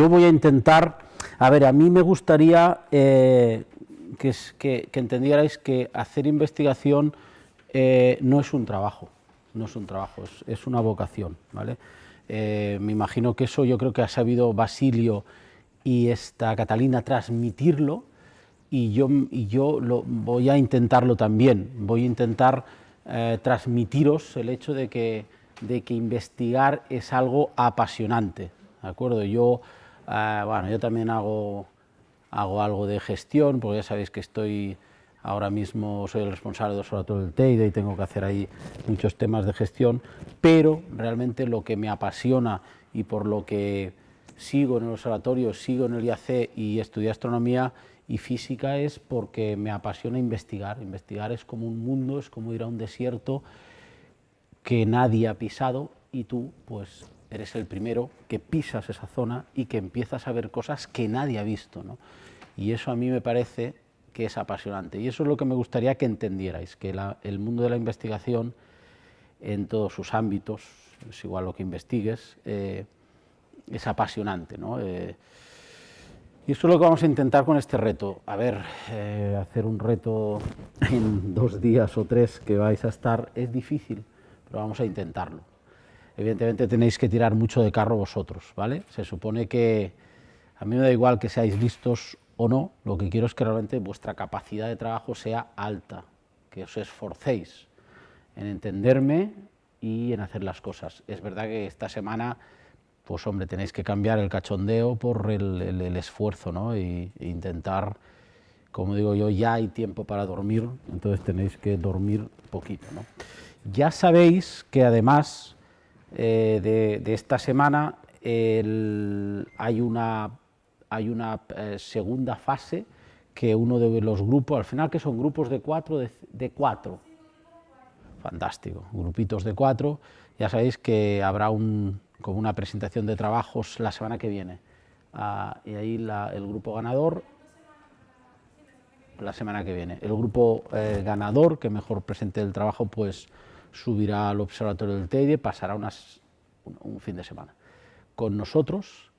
yo voy a intentar, a ver, a mí me gustaría eh, que, entendierais que hacer investigación eh, no es un trabajo, no es un trabajo, es, una vocación, ¿vale? Eh, me imagino que eso yo creo que ha sabido Basilio y esta Catalina transmitirlo y yo, y yo lo, voy a intentarlo también, voy a intentar transmitiros el hecho de que, de que investigar es algo apasionante, ¿de acuerdo? Yo, eh, bueno, yo también hago, hago algo de gestión, porque ya sabéis que estoy ahora mismo soy el responsable del observatorio del Teide y tengo que hacer ahí muchos temas de gestión, pero realmente lo que me apasiona y por lo que sigo en el observatorio, sigo en el IAC y estudié astronomía y física es porque me apasiona investigar. Investigar es como un mundo, es como ir a un desierto que nadie ha pisado y tú pues eres el primero que pisas esa zona y que empiezas a ver cosas que nadie ha visto. ¿no? Y eso a mí me parece que es apasionante. Y eso es lo que me gustaría que entendierais, que el mundo de la investigación en todos sus ámbitos, es igual lo que investigues, eh, es apasionante. ¿no? Eh, y eso es lo que vamos a intentar con este reto. A ver, eh, hacer un reto en dos días o tres que vais a estar es difícil, pero vamos a intentarlo. Evidentemente tenéis que tirar mucho de carro vosotros, ¿vale? Se supone que a mí me da igual que seáis listos o no, lo que quiero es que realmente vuestra capacidad de trabajo sea alta, que os esforcéis en entenderme y en hacer las cosas. Es verdad que esta semana, pues hombre, tenéis que cambiar el cachondeo por el, el, el esfuerzo, ¿no? Y, e intentar, como digo yo, ya hay tiempo para dormir, entonces tenéis que dormir poquito, ¿no? Ya sabéis que además eh, de, esta semana hay una eh, segunda fase que uno de los grupos, al final que son grupos de cuatro, de, cuatro, fantástico, grupitos de cuatro, ya sabéis que habrá como una presentación de trabajos la semana que viene, ah, y ahí el grupo ganador, la semana que viene, el grupo eh, ganador que mejor presente el trabajo pues subirá al observatorio del Teide, pasará unas, un, fin de semana con nosotros,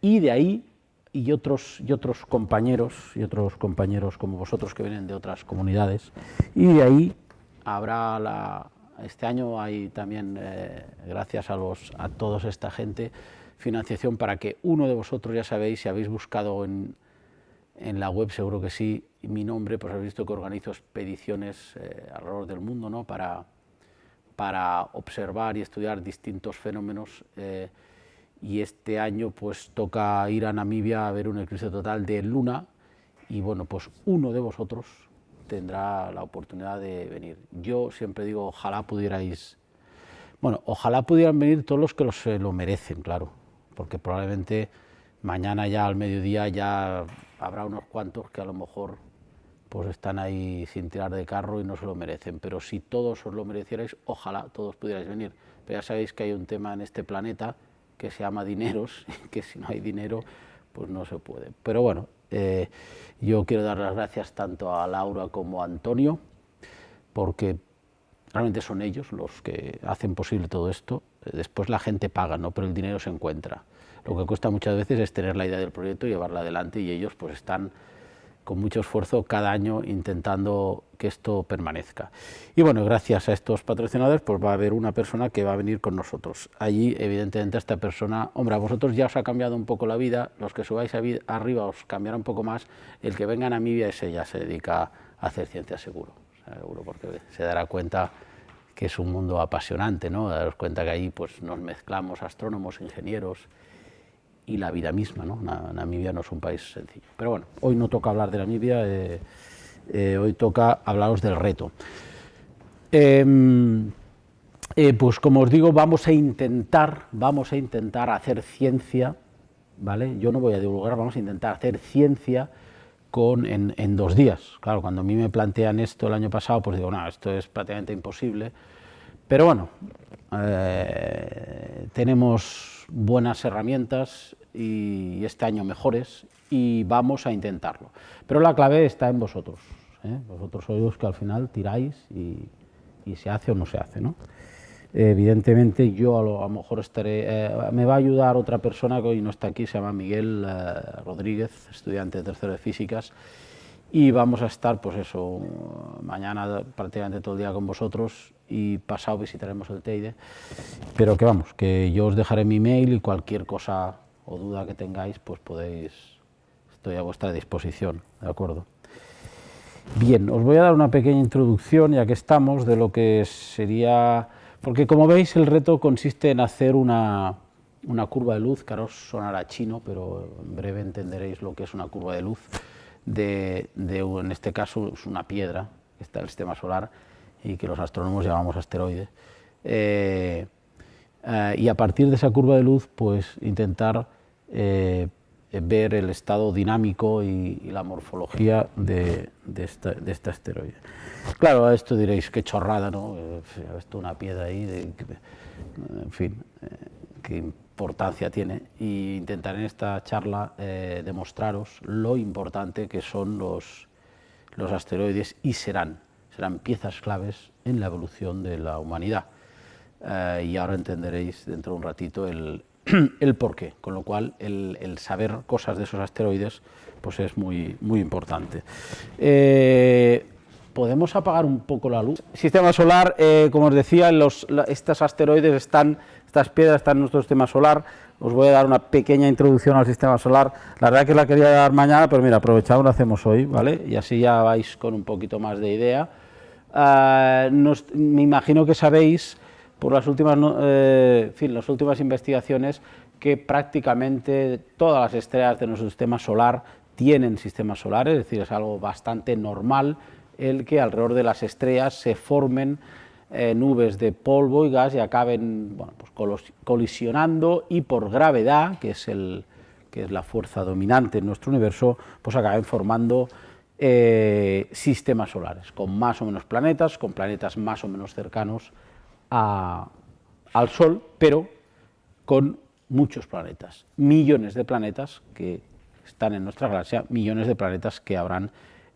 y de ahí y otros, y otros compañeros, y otros compañeros como vosotros que vienen de otras comunidades, y de ahí habrá la, este año hay también, eh, gracias a, los, a toda esta gente, financiación para que uno de vosotros, ya sabéis, si habéis buscado en, en la web, seguro que sí, mi nombre, pues habéis visto que organizo expediciones eh, alrededor del mundo, ¿no?, para, para observar y estudiar distintos fenómenos eh, y este año pues toca ir a Namibia a ver un eclipse total de luna y bueno, pues uno de vosotros tendrá la oportunidad de venir. Yo siempre digo, ojalá pudierais, bueno, ojalá pudieran venir todos los que se lo merecen, claro, porque probablemente mañana ya al mediodía ya habrá unos cuantos que a lo mejor pues están ahí sin tirar de carro y no se lo merecen, pero si todos os lo merecierais, ojalá todos pudierais venir. Pero ya sabéis que hay un tema en este planeta que se llama dineros, que si no hay dinero, pues no se puede. Pero bueno, eh, yo quiero dar las gracias tanto a Laura como a Antonio, porque realmente son ellos los que hacen posible todo esto. Después la gente paga, ¿no? pero el dinero se encuentra. Lo que cuesta muchas veces es tener la idea del proyecto y llevarla adelante, y ellos pues están con mucho esfuerzo cada año intentando que esto permanezca. Y bueno, gracias a estos patrocinadores, pues va a haber una persona que va a venir con nosotros. Allí, evidentemente, esta persona, hombre, a vosotros ya os ha cambiado un poco la vida, los que subáis arriba os cambiará un poco más, el que venga a Namibia ese ya se dedica a hacer ciencia seguro, seguro porque se dará cuenta que es un mundo apasionante, ¿no? Daros cuenta que ahí pues nos mezclamos astrónomos, ingenieros, y la vida misma. ¿no? Namibia no es un país sencillo. Pero bueno, hoy no toca hablar de Namibia, eh, eh, hoy toca hablaros del reto. Eh, pues como os digo, vamos a intentar, vamos a intentar hacer ciencia, ¿vale? Yo no voy a divulgar, vamos a intentar hacer ciencia con, en, dos días. Claro, cuando a mí me plantean esto el año pasado, pues digo, no, esto es prácticamente imposible. Pero bueno, eh, buenas herramientas y este año mejores y vamos a intentarlo. Pero la clave está en vosotros. ¿eh? Vosotros sois los que al final tiráis y, y, se hace o no se hace. ¿no? evidentemente yo a lo, mejor estaré, me va a ayudar otra persona que hoy no está aquí, se llama Miguel Rodríguez, estudiante de tercero de físicas, y vamos a estar, pues eso, mañana prácticamente todo el día con vosotros y pasado visitaremos el Teide, pero que vamos, que yo os dejaré mi mail y cualquier cosa o duda que tengáis, pues podéis, estoy a vuestra disposición, ¿de acuerdo? Bien, os voy a dar una pequeña introducción, ya que estamos, de lo que sería, porque como veis el reto consiste en hacer una, una curva de luz, que ahora os sonará chino, pero en breve entenderéis lo que es una curva de luz, de, en este caso, es una piedra está el sistema solar y que los astrónomos llamamos asteroide. Eh, eh, y a partir de esa curva de luz, pues intentar eh, ver el estado dinámico y, la morfología de, este asteroide. Claro, a esto diréis, qué chorrada, ¿no? Esto una piedra ahí, en fin, qué importancia tiene y intentaré en esta charla demostraros lo importante que son los, los asteroides y serán, serán piezas claves en la evolución de la humanidad. Eh, y ahora entenderéis dentro de un ratito el, el porqué, con lo cual el, el, saber cosas de esos asteroides pues es muy, muy importante. Eh, ¿Podemos apagar un poco la luz? Sistema solar, como os decía, los, estos asteroides están estas piedras están en nuestro sistema solar, os voy a dar una pequeña introducción al sistema solar, la verdad que la quería dar mañana, pero mira, aprovechado lo hacemos hoy, ¿vale? Y así ya vais con un poquito más de idea. Ah, me imagino que sabéis, por las últimas, eh, fin, las últimas investigaciones, que prácticamente todas las estrellas de nuestro sistema solar tienen sistemas solares, es decir, es algo bastante normal el que alrededor de las estrellas se formen eh, nubes de polvo y gas y acaben bueno, pues colisionando y por gravedad, que es, el, que es la fuerza dominante en nuestro universo, pues acaben formando eh, sistemas solares, con más o menos planetas, con planetas más o menos cercanos al Sol, pero con muchos planetas, millones de planetas que están en nuestra galaxia, millones de planetas que habrán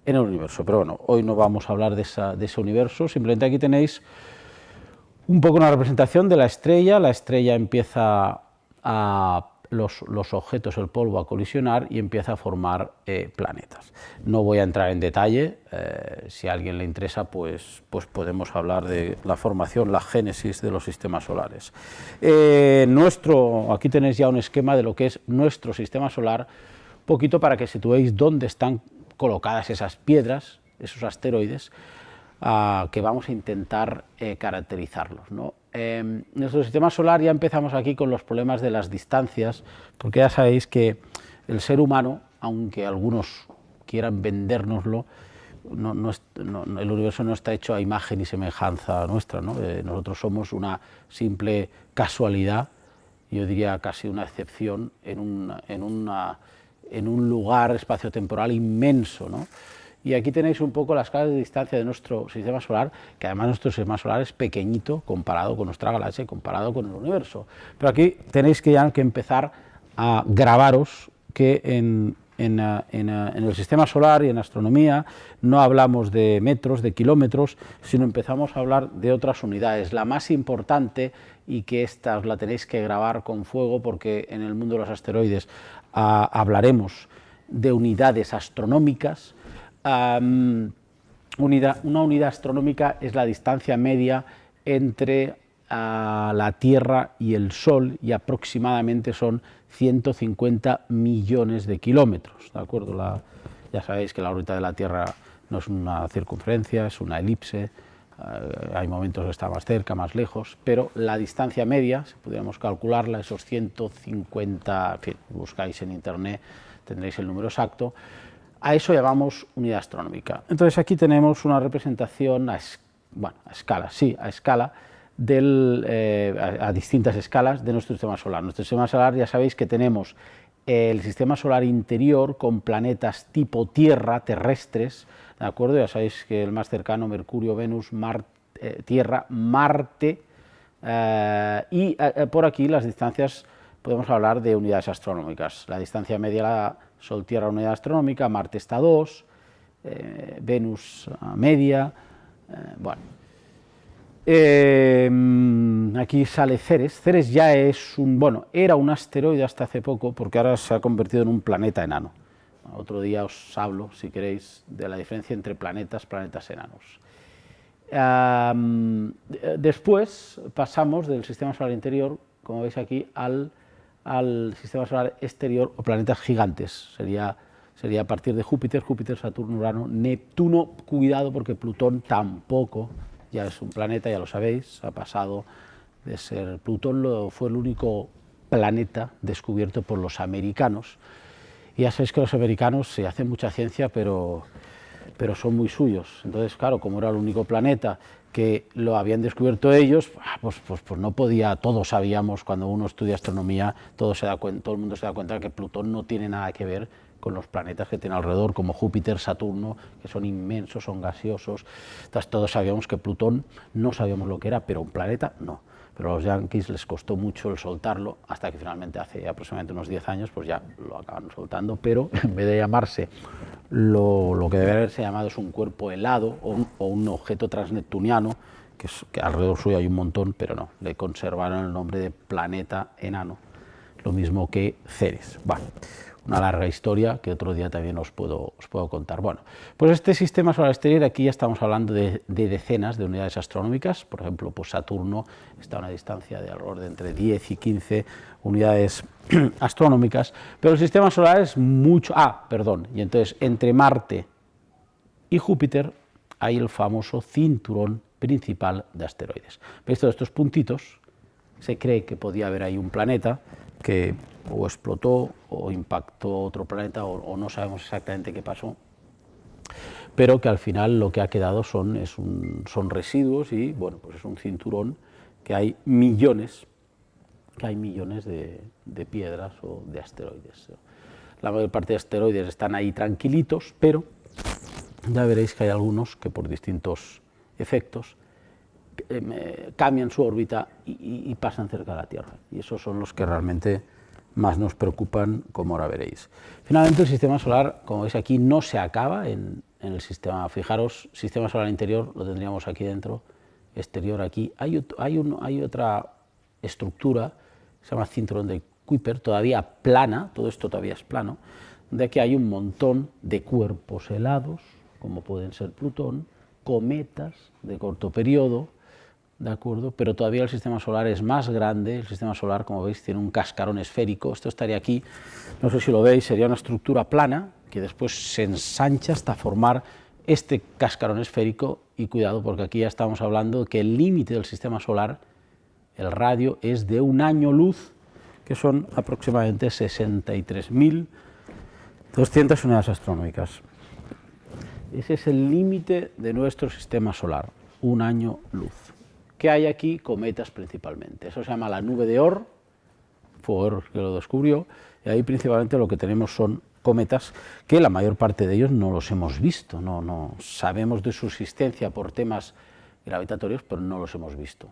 en el universo. Pero bueno, hoy no vamos a hablar de ese universo, simplemente aquí tenéis un poco una representación de la estrella. La estrella empieza a los, los, objetos, el polvo, a colisionar y empieza a formar eh, planetas. No voy a entrar en detalle, eh, si a alguien le interesa, pues, pues podemos hablar de la formación, la génesis de los sistemas solares. Eh, nuestro, aquí tenéis ya un esquema de lo que es nuestro sistema solar, poquito para que situéis dónde están colocadas esas piedras, esos asteroides, ah, que vamos a intentar eh, caracterizarlos. ¿no? en nuestro sistema solar ya empezamos aquí con los problemas de las distancias, porque ya sabéis que el ser humano, aunque algunos quieran vendérnoslo, el universo no está hecho a imagen y semejanza nuestra, eh, nosotros somos una simple casualidad, yo diría casi una excepción en, en una en un lugar espaciotemporal inmenso. ¿no? Y aquí tenéis un poco la escala de distancia de nuestro sistema solar, que además nuestro sistema solar es pequeñito comparado con nuestra galaxia y comparado con el universo. Pero aquí tenéis que ya empezar a grabaros que eh, eh, en, el sistema solar y en astronomía no hablamos de metros, de kilómetros, sino empezamos a hablar de otras unidades. La más importante y que esta la tenéis que grabar con fuego porque en el mundo de los asteroides hablaremos de unidades astronómicas. Una unidad astronómica es la distancia media entre la Tierra y el Sol y aproximadamente son 150 millones de kilómetros. ¿de acuerdo? Ya sabéis que la órbita de la Tierra no es una circunferencia, es una elipse, eh, hay momentos que está más cerca, más lejos, pero la distancia media, si pudiéramos calcularla, esos 150, en fin, buscáis en internet, tendréis el número exacto, a eso llamamos unidad astronómica. Entonces aquí tenemos una representación a, escala, sí, a escala, del, eh, a, distintas escalas de nuestro sistema solar. Nuestro sistema solar ya sabéis que tenemos el sistema solar interior con planetas tipo Tierra, terrestres, ¿de acuerdo? Ya sabéis que el más cercano, Mercurio, Venus, eh, Tierra, Marte, eh, y por aquí las distancias, podemos hablar de unidades astronómicas. La distancia media, la Sol-Tierra, unidad astronómica, Marte está a 2, Venus a media, bueno. Eh, aquí sale Ceres. Ceres ya es un, bueno, era un asteroide hasta hace poco, porque ahora se ha convertido en un planeta enano. Otro día os hablo, si queréis, de la diferencia entre planetas, planetas enanos. después pasamos del sistema solar interior, como veis aquí, al, al sistema solar exterior o planetas gigantes. Sería sería a partir de Júpiter, Júpiter, Saturno, Urano, Neptuno, cuidado porque Plutón tampoco, ya es un planeta, ya lo sabéis, ha pasado de ser, Plutón fue el único planeta descubierto por los americanos, y ya sabéis que los americanos se hacen mucha ciencia, pero, pero son muy suyos, entonces claro, como era el único planeta que lo habían descubierto ellos, ah, pues, pues, pues, no podía, todos sabíamos, cuando uno estudia astronomía, todo, se da todo el mundo se da cuenta de que Plutón no tiene nada que ver con los planetas que tiene alrededor, como Júpiter, Saturno, que son inmensos, son gaseosos. Entonces todos sabíamos que Plutón no sabíamos lo que era, pero un planeta no. Pero a los yankees les costó mucho el soltarlo, hasta que finalmente hace aproximadamente unos 10 años pues ya lo acaban soltando, pero en vez de llamarse lo, lo que debe haberse llamado es un cuerpo helado o un, objeto transneptuniano, que, que alrededor suyo hay un montón, pero no, le conservaron el nombre de planeta enano, lo mismo que Ceres. Vale una larga historia que otro día también os puedo, contar. Bueno, pues este sistema solar exterior, aquí ya estamos hablando de, decenas de unidades astronómicas, por ejemplo, pues Saturno está a una distancia de alrededor de entre 10 y 15 unidades astronómicas, pero el sistema solar es mucho... Ah, perdón, y entonces entre Marte y Júpiter hay el famoso cinturón principal de asteroides. ¿Veis todos estos puntitos? Se cree que podía haber ahí un planeta que o explotó o impactó otro planeta o, no sabemos exactamente qué pasó, pero que al final lo que ha quedado son, es son residuos y bueno, pues es un cinturón que hay millones, que hay millones de, de piedras o de asteroides. La mayor parte de asteroides están ahí tranquilitos, pero ya veréis que hay algunos que por distintos efectos eh, cambian su órbita y, pasan cerca de la Tierra. Y esos son los que realmente más nos preocupan, como ahora veréis. Finalmente, el sistema solar, como veis aquí, no se acaba en, el sistema. Fijaros, sistema solar interior lo tendríamos aquí dentro, exterior aquí. Hay, hay, hay otra estructura, se llama cinturón de Kuiper, todavía plana, todo esto todavía es plano, de aquí hay un montón de cuerpos helados, como pueden ser Plutón, cometas de corto periodo, ¿de acuerdo? Pero todavía el sistema solar es más grande, el sistema solar, como veis, tiene un cascarón esférico, esto estaría aquí, no sé si lo veis, sería una estructura plana, que después se ensancha hasta formar este cascarón esférico, y cuidado, porque aquí ya estamos hablando que el límite del sistema solar, el radio, es de un año luz, que son aproximadamente 63.200 unidades astronómicas. Ese es el límite de nuestro sistema solar, un año luz. ¿Qué hay aquí? Cometas principalmente. Eso se llama la nube de Oort, fue Oort que lo descubrió, y ahí principalmente lo que tenemos son cometas que la mayor parte de ellos no los hemos visto, no, no sabemos de su existencia por temas gravitatorios, pero no los hemos visto.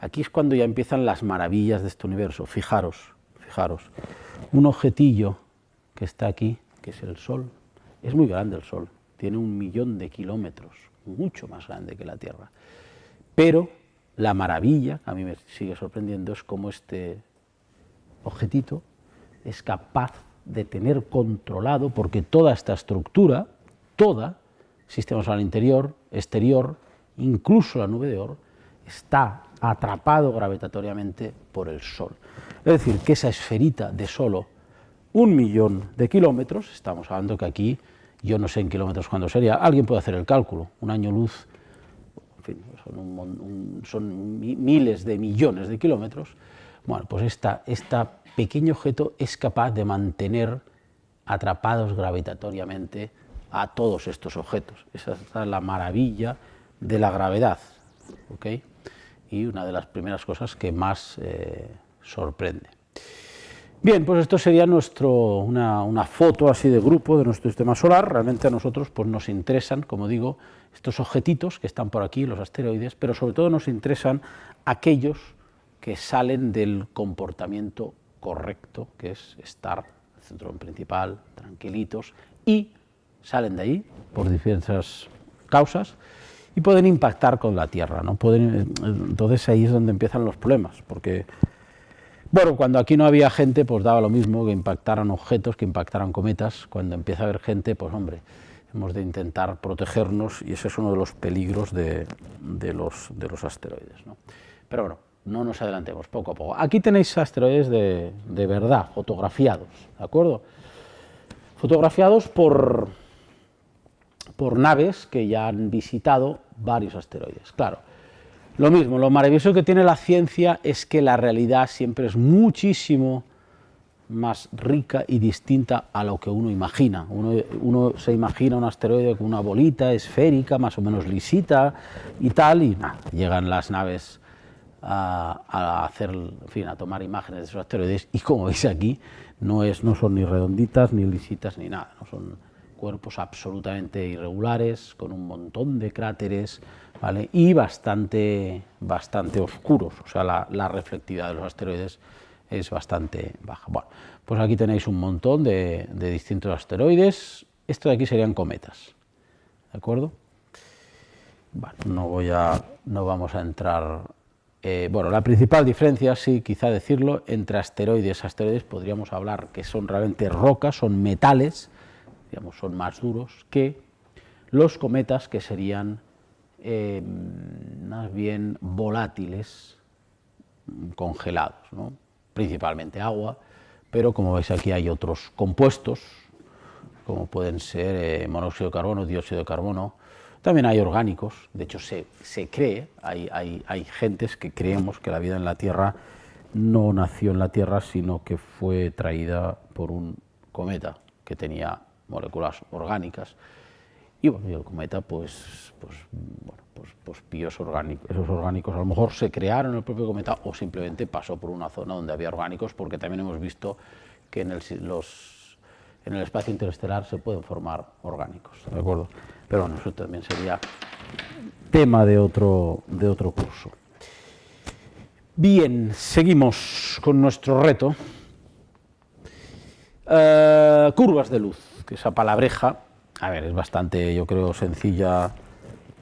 Aquí es cuando ya empiezan las maravillas de este universo. Fijaros, fijaros, un objetillo que está aquí, que es el Sol, es muy grande el Sol, tiene un millón de kilómetros, mucho más grande que la Tierra. Pero la maravilla, a mí me sigue sorprendiendo, es cómo este objetito es capaz de tener controlado, porque toda esta estructura, toda, sistema solar interior, exterior, incluso la nube de Oort, está atrapado gravitatoriamente por el Sol. Es decir, que esa esferita de solo un millón de kilómetros, estamos hablando que aquí, yo no sé en kilómetros cuándo sería, alguien puede hacer el cálculo, un año luz son, miles de millones de kilómetros, bueno, pues este pequeño objeto es capaz de mantener atrapados gravitatoriamente a todos estos objetos. Esa es la maravilla de la gravedad, ¿ok? Y una de las primeras cosas que más eh, sorprende. Bien, pues esto sería nuestro, una, foto así de grupo de nuestro sistema solar. Realmente a nosotros pues, nos interesan, como digo, estos objetitos que están por aquí, los asteroides, pero sobre todo nos interesan aquellos que salen del comportamiento correcto, que es estar el centro principal, tranquilitos, y salen de ahí por diversas causas, y pueden impactar con la Tierra. ¿no? Pueden, entonces ahí es donde empiezan los problemas, porque bueno, cuando aquí no había gente, pues daba lo mismo que impactaran objetos, que impactaran cometas. Cuando empieza a haber gente, pues hombre, hemos de intentar protegernos y ese es uno de los peligros de, los, de los, asteroides. ¿no? Pero bueno, no nos adelantemos, poco a poco. Aquí tenéis asteroides de, de verdad, fotografiados, ¿de acuerdo? Fotografiados por, por naves que ya han visitado varios asteroides. Claro, lo mismo, lo maravilloso que tiene la ciencia es que la realidad siempre es muchísimo más rica y distinta a lo que uno imagina. Uno, se imagina un asteroide con una bolita esférica, más o menos lisita y tal, y llegan las naves a, hacer, en fin, a tomar imágenes de esos asteroides. Y como veis aquí, no, es, no son ni redonditas, ni lisitas, ni nada, no son cuerpos absolutamente irregulares, con un montón de cráteres, y bastante, bastante oscuros, o sea, la, reflectividad de los asteroides es bastante baja. Bueno, pues aquí tenéis un montón de, distintos asteroides, esto de aquí serían cometas, ¿de acuerdo? Bueno, no, voy a, no vamos a entrar... Eh, bueno, la principal diferencia, sí, quizá decirlo, entre asteroides asteroides podríamos hablar que son realmente rocas, son metales, digamos, son más duros que los cometas que serían eh, más bien volátiles, congelados, principalmente agua, pero como veis aquí hay otros compuestos, como pueden ser eh, monóxido de carbono, dióxido de carbono, también hay orgánicos, de hecho se, cree, hay, hay, gentes que creemos que la vida en la Tierra no nació en la Tierra, sino que fue traída por un cometa que tenía moléculas orgánicas, y bueno, y el cometa, pues, pues, bueno, pues, pues píos orgánicos, esos orgánicos a lo mejor se crearon en el propio cometa o simplemente pasó por una zona donde había orgánicos, porque también hemos visto que en el, los, en el espacio interestelar se pueden formar orgánicos, ¿de acuerdo? Pero bueno, eso también sería tema de otro, de otro curso. Bien, seguimos con nuestro reto. Eh, curvas de luz, que esa palabreja a ver, es bastante, yo creo, sencilla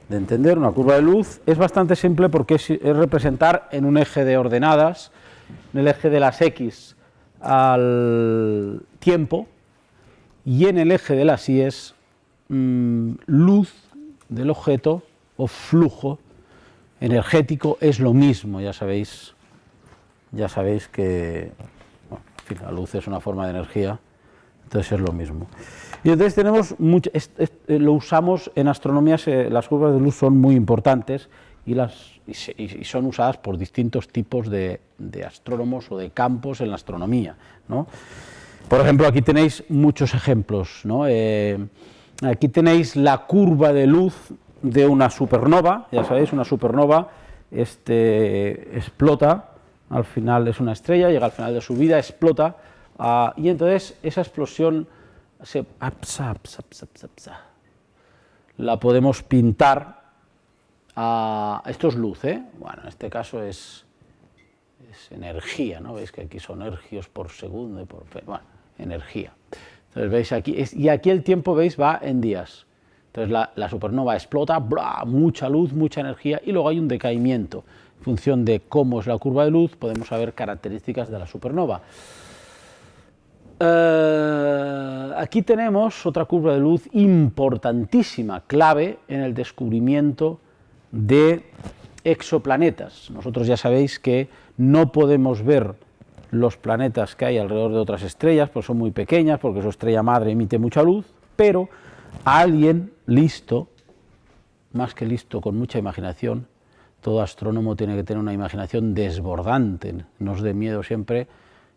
de entender. Una curva de luz es bastante simple porque es, representar en un eje de ordenadas, en el eje de las X al tiempo, y en el eje de las Y es mm, luz del objeto o flujo energético, es lo mismo, ya sabéis, ya sabéis que la luz es una forma de energía, entonces es lo mismo. Y entonces tenemos, mucho, eh, lo usamos en astronomía, las curvas de luz son muy importantes y, las, y, son usadas por distintos tipos de, astrónomos o de campos en la astronomía. ¿no? Por ejemplo, aquí tenéis muchos ejemplos. ¿no? Eh, aquí tenéis la curva de luz de una supernova, ya sabéis, una supernova este, explota, al final es una estrella, llega al final de su vida, explota, ah, y entonces esa explosión la podemos pintar a, esto es luz, ¿eh? bueno, en este caso es, energía, ¿no? Veis que aquí son ergios por segundo por, bueno, energía. Entonces veis aquí, y aquí el tiempo, veis, va en días. Entonces la, supernova explota, mucha luz, mucha energía, y luego hay un decaimiento. En función de cómo es la curva de luz, podemos saber características de la supernova. Eh, aquí tenemos otra curva de luz importantísima, clave en el descubrimiento de exoplanetas. Nosotros ya sabéis que no podemos ver los planetas que hay alrededor de otras estrellas, porque son muy pequeñas, porque su estrella madre emite mucha luz, pero alguien listo, más que listo, con mucha imaginación, todo astrónomo tiene que tener una imaginación desbordante, nos dé miedo siempre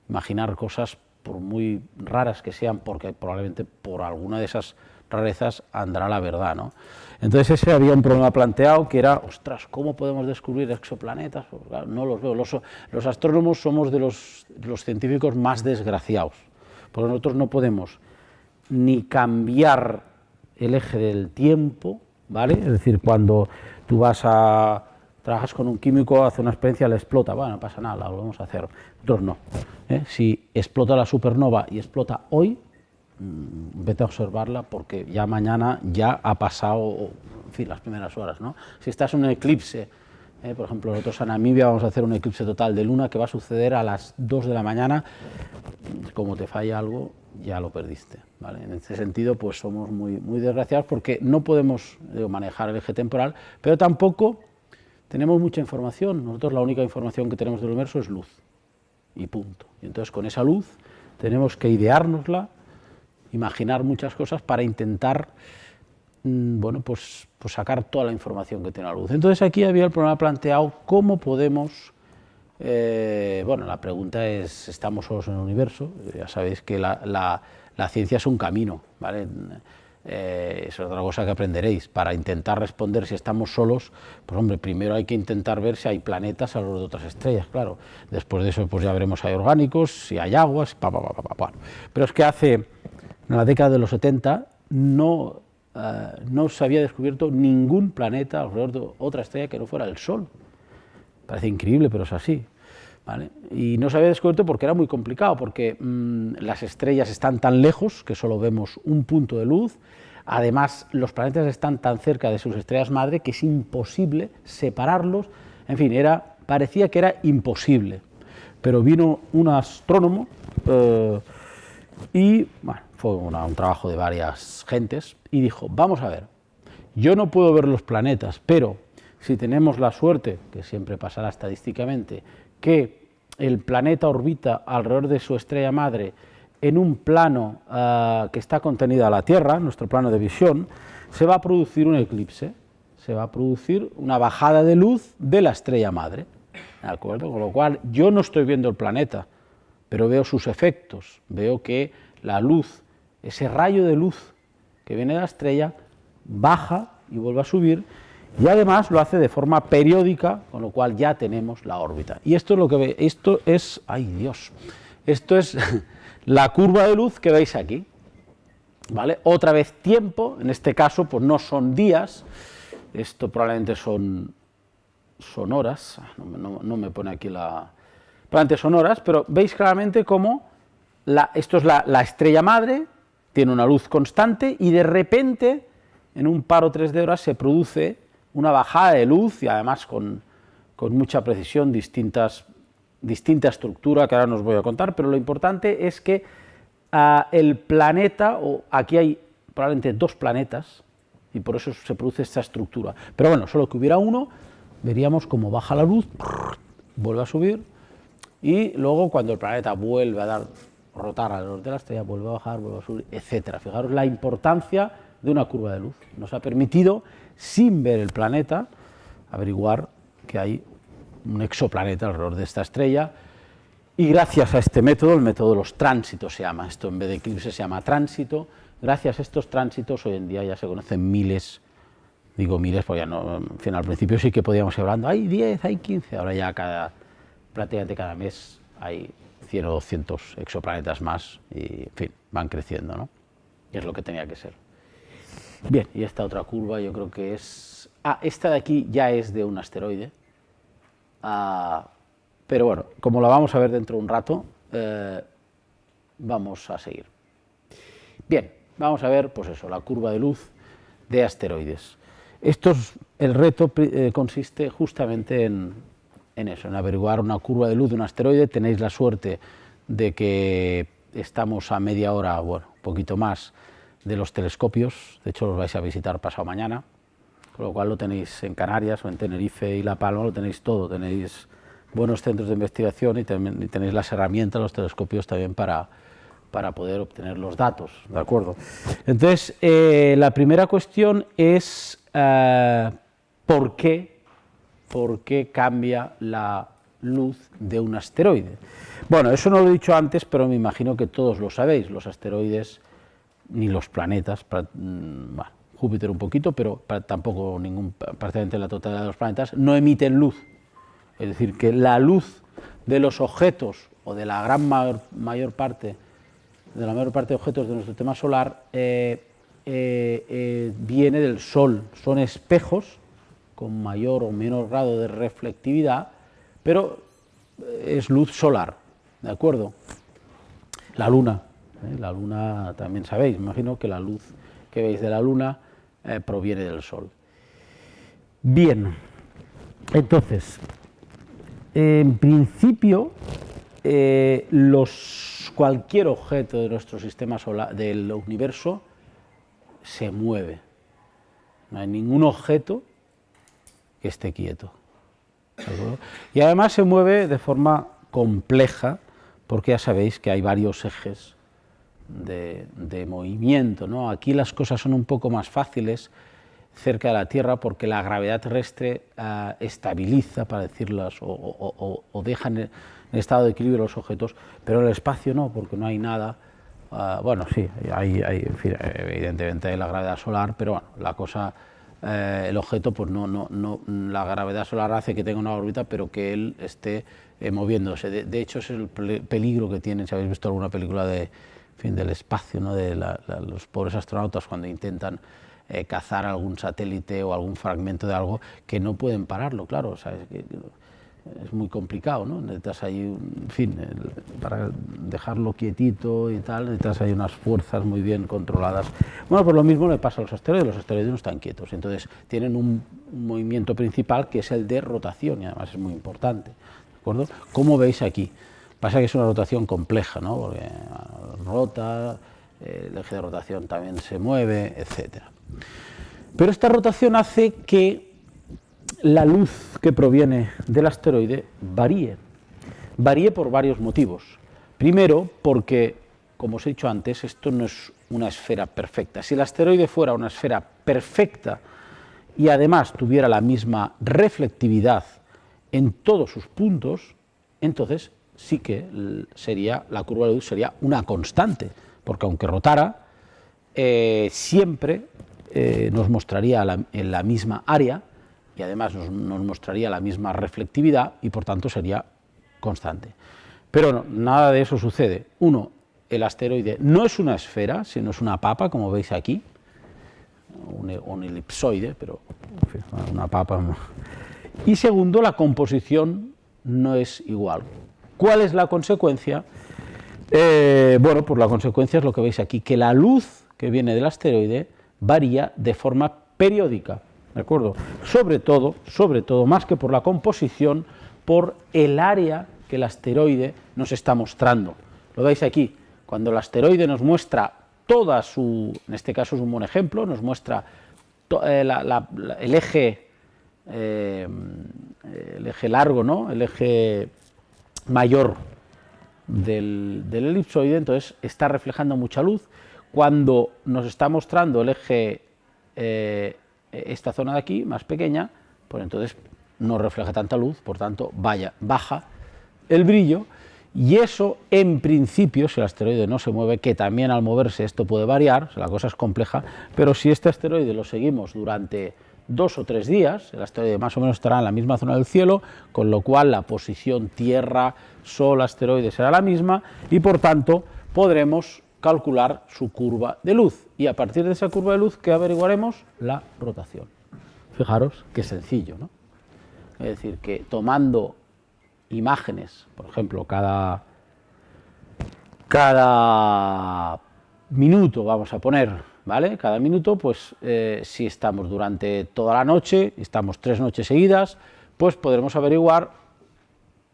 imaginar cosas por muy raras que sean, porque probablemente por alguna de esas rarezas andará la verdad. ¿no? Entonces ese había un problema planteado que era, ostras, ¿cómo podemos descubrir exoplanetas? Pues, no los veo. Los, los astrónomos somos de los, los, científicos más desgraciados, porque nosotros no podemos ni cambiar el eje del tiempo, ¿vale? Es decir, cuando tú vas a trabajas con un químico, hace una experiencia, le explota, bueno, no pasa nada, lo vamos a hacer. Nosotros no. ¿eh? Si explota la supernova y explota hoy, mm, vete a observarla porque ya mañana ya ha pasado, las primeras horas, ¿no? Si estás en un eclipse, eh, por ejemplo, nosotros en Namibia vamos a hacer un eclipse total de luna que va a suceder a las 2 de la mañana, como te falla algo, ya lo perdiste. ¿vale? En ese sentido, pues somos muy, muy desgraciados porque no podemos manejar el eje temporal, pero tampoco tenemos mucha información. Nosotros la única información que tenemos del universo es luz, y punto. Y entonces con esa luz tenemos que ideárnosla, imaginar muchas cosas para intentar mm, bueno, pues, pues, sacar toda la información que tiene la luz. Entonces aquí había el problema planteado, ¿cómo podemos eh, bueno, la pregunta es, ¿estamos solos en el universo? Ya sabéis que la, ciencia es un camino, ¿vale? Eh, es otra cosa que aprenderéis. Para intentar responder si estamos solos, pues hombre, primero hay que intentar ver si hay planetas a lo de otras estrellas, claro. Después de eso, pues ya veremos si hay orgánicos, si hay aguas, pa, pa, pa, pa, Pero es que hace, en la década de los 70, no, eh, no se había descubierto ningún planeta alrededor de otra estrella que no fuera el Sol. Parece increíble, pero es así. Y no se había descubierto porque era muy complicado, porque mm, las estrellas están tan lejos que solo vemos un punto de luz, además los planetas están tan cerca de sus estrellas madre que es imposible separarlos, en fin, era, parecía que era imposible. Pero vino un astrónomo eh, y fue un trabajo de varias gentes y dijo, vamos a ver, yo no puedo ver los planetas, pero si tenemos la suerte, que siempre pasará estadísticamente, que el planeta orbita alrededor de su estrella madre en un plano uh, que está contenido a la Tierra, nuestro plano de visión, se va a producir un eclipse, se va a producir una bajada de luz de la estrella madre, ¿de acuerdo? Con lo cual yo no estoy viendo el planeta, pero veo sus efectos, veo que la luz, ese rayo de luz que viene de la estrella, baja y vuelve a subir y además lo hace de forma periódica, con lo cual ya tenemos la órbita. Y esto es lo que ve, esto es, ay Dios, esto es la curva de luz que veis aquí. ¿Vale? Otra vez tiempo, en este caso pues no son días, esto probablemente son, son horas, ah, no, me pone aquí la... probablemente son horas, pero veis claramente cómo la, esto es la, la estrella madre, tiene una luz constante y de repente en un par o tres de horas se produce una bajada de luz y además con, mucha precisión, distintas, distinta estructura que ahora nos voy a contar, pero lo importante es que ah, el planeta, o aquí hay probablemente dos planetas, y por eso se produce esta estructura, pero bueno, solo que hubiera uno, veríamos cómo baja la luz, vuelve a subir, y luego cuando el planeta vuelve a dar rotar alrededor de la estrella, vuelve a bajar, vuelve a subir, etcétera. Fijaros la importancia de una curva de luz. Nos ha permitido sin ver el planeta, averiguar que hay un exoplaneta alrededor de esta estrella, y gracias a este método, el método de los tránsitos se llama, esto en vez de eclipse se llama tránsito, gracias a estos tránsitos hoy en día ya se conocen miles, digo miles porque ya no, en fin, al principio sí que podíamos ir hablando, hay 10, hay 15, ahora ya cada, prácticamente cada mes hay 100 o 200 exoplanetas más y, en fin, van creciendo, ¿no? Y es lo que tenía que ser. Bien, y esta otra curva yo creo que es... Ah, esta de aquí ya es de un asteroide, ah, pero bueno, como la vamos a ver dentro de un rato, eh, vamos a seguir. Bien, vamos a ver, pues eso, la curva de luz de asteroides. Esto el reto eh, consiste justamente en, en eso, en averiguar una curva de luz de un asteroide. Tenéis la suerte de que estamos a media hora, bueno, un poquito más, de los telescopios, de hecho los vais a visitar pasado mañana, con lo cual lo tenéis en Canarias o en Tenerife y La Palma, lo tenéis todo, tenéis buenos centros de investigación y, tenéis las herramientas, los telescopios también para, para poder obtener los datos, ¿de acuerdo? Entonces, eh, la primera cuestión es eh, ¿por qué, ¿por qué cambia la luz de un asteroide? Bueno, eso no lo he dicho antes, pero me imagino que todos lo sabéis, los asteroides ni los planetas, mm, Júpiter un poquito, pero tampoco ningún, prácticamente la totalidad de los planetas, no emiten luz. Es decir, que la luz de los objetos, o de la gran mayor, parte, de la mayor parte de objetos de nuestro sistema solar, eh, eh, eh, viene del Sol. Son espejos con mayor o menor grado de reflectividad, pero es luz solar, ¿de acuerdo? La Luna ¿eh? La luna, también sabéis, imagino que la luz que veis de la luna eh, proviene del sol. Bien, entonces, en principio, eh, los, cualquier objeto de nuestro sistema solar, del universo, se mueve. No hay ningún objeto que esté quieto. Y además se mueve de forma compleja, porque ya sabéis que hay varios ejes de, movimiento. ¿no? Aquí las cosas son un poco más fáciles cerca de la Tierra porque la gravedad terrestre eh, estabiliza, para decirlas, o, deja en, estado de equilibrio los objetos, pero el espacio no, porque no hay nada. Eh, bueno, sí, hay, evidentemente hay la gravedad solar, pero bueno, la cosa eh, el objeto, pues no, no, no, la gravedad solar hace que tenga una órbita, pero que él esté eh, moviéndose. De, hecho, es el peligro que tienen, si habéis visto alguna película de, fin, del espacio, ¿no? de los pobres astronautas cuando intentan eh, cazar algún satélite o algún fragmento de algo, que no pueden pararlo, claro, es muy complicado, ¿no? Necesitas ahí, en fin, para dejarlo quietito y tal, necesitas ahí unas fuerzas muy bien controladas. Bueno, pues lo mismo le pasa a los asteroides, los asteroides no están quietos, entonces tienen un, movimiento principal que es el de rotación y además es muy importante, ¿de acuerdo? Como veis aquí, pasa que es una rotación compleja, ¿no? Porque rota, eh, el eje de rotación también se mueve, etcétera. Pero esta rotación hace que la luz que proviene del asteroide varíe. Varíe por varios motivos. Primero, porque, como os he dicho antes, esto no es una esfera perfecta. Si el asteroide fuera una esfera perfecta y además tuviera la misma reflectividad en todos sus puntos, entonces sí que sería, la curva de luz sería una constante, porque aunque rotara, eh, siempre eh, nos mostraría en la misma área y además nos, mostraría la misma reflectividad y por tanto sería constante. Pero nada de eso sucede. Uno, el asteroide no es una esfera, sino es una papa, como veis aquí, un, elipsoide, pero una papa. Y segundo, la composición no es igual. ¿Cuál es la consecuencia? Eh, bueno, pues la consecuencia es lo que veis aquí, que la luz que viene del asteroide varía de forma periódica. ¿de acuerdo? Sobre todo, sobre todo, más que por la composición, por el área que el asteroide nos está mostrando. Lo veis aquí, cuando el asteroide nos muestra toda su, en este caso es un buen ejemplo, nos muestra eh, el eje eh, el eje largo, ¿no? el eje mayor del, elipsoide, entonces está reflejando mucha luz. Cuando nos está mostrando el eje eh, esta zona de aquí, más pequeña, pues entonces no refleja tanta luz, por tanto vaya, baja el brillo, y eso en principio, si el asteroide no se mueve, que también al moverse esto puede variar, la cosa es compleja, pero si este asteroide lo seguimos durante dos o tres días, el asteroide más o menos estará en la misma zona del cielo, con lo cual la posición Tierra, Sol, asteroide será la misma, y por tanto podremos calcular su curva de luz y a partir de esa curva de luz que averiguaremos la rotación. Fijaros qué sencillo, ¿no? Es decir, que tomando imágenes, por ejemplo, cada, cada minuto, vamos a poner, ¿vale? Cada minuto, pues eh, si estamos durante toda la noche, estamos tres noches seguidas, pues podremos averiguar,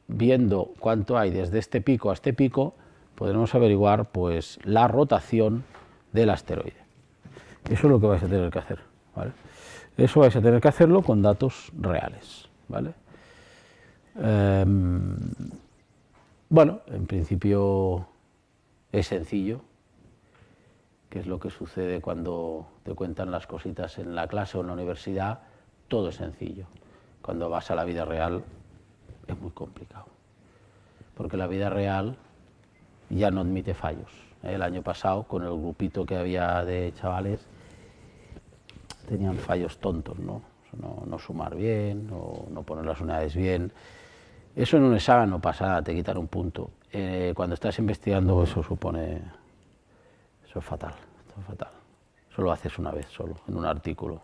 viendo cuánto hay desde este pico a este pico, podremos averiguar pues, la rotación del asteroide. Eso es lo que vais a tener que hacer. Eso vais a tener que hacerlo con datos reales. ¿vale? Em, bueno, en principio es sencillo, que es lo que sucede cuando te cuentan las cositas en la clase o en la universidad, todo es sencillo. Cuando vas a la vida real es muy complicado, porque la vida real ya no admite fallos. El año pasado, con el grupito que había de chavales, tenían fallos tontos, ¿no? No, sumar bien, o no poner las unidades bien. Eso en un examen no pasa nada, te quitan un punto. Eh, cuando estás investigando eso supone... Eso es fatal, eso es fatal. Eso lo haces una vez solo, en un artículo.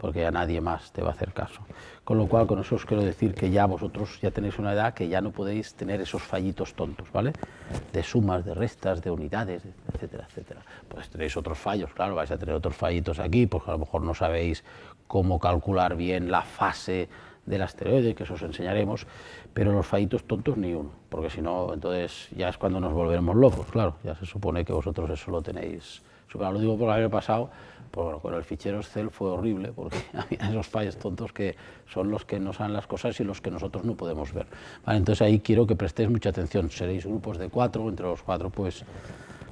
porque ya nadie más te va a hacer caso. Con lo cual, con eso os quiero decir que ya vosotros ya tenéis una edad que ya no podéis tener esos fallitos tontos, ¿vale? De sumas, de restas, de unidades, etcétera, etcétera. Pues tenéis otros fallos, claro, vais a tener otros fallitos aquí, porque a lo mejor no sabéis cómo calcular bien la fase del asteroide, que eso os enseñaremos, pero los fallitos tontos ni uno, porque si no, entonces ya es cuando nos volveremos locos, claro, ya se supone que vosotros eso lo tenéis lo digo por año pasado, pues con el fichero Excel fue horrible, porque había esos fallos tontos que son los que nos dan las cosas y los que nosotros no podemos ver. entonces ahí quiero que prestéis mucha atención, seréis grupos de cuatro, entre los cuatro pues,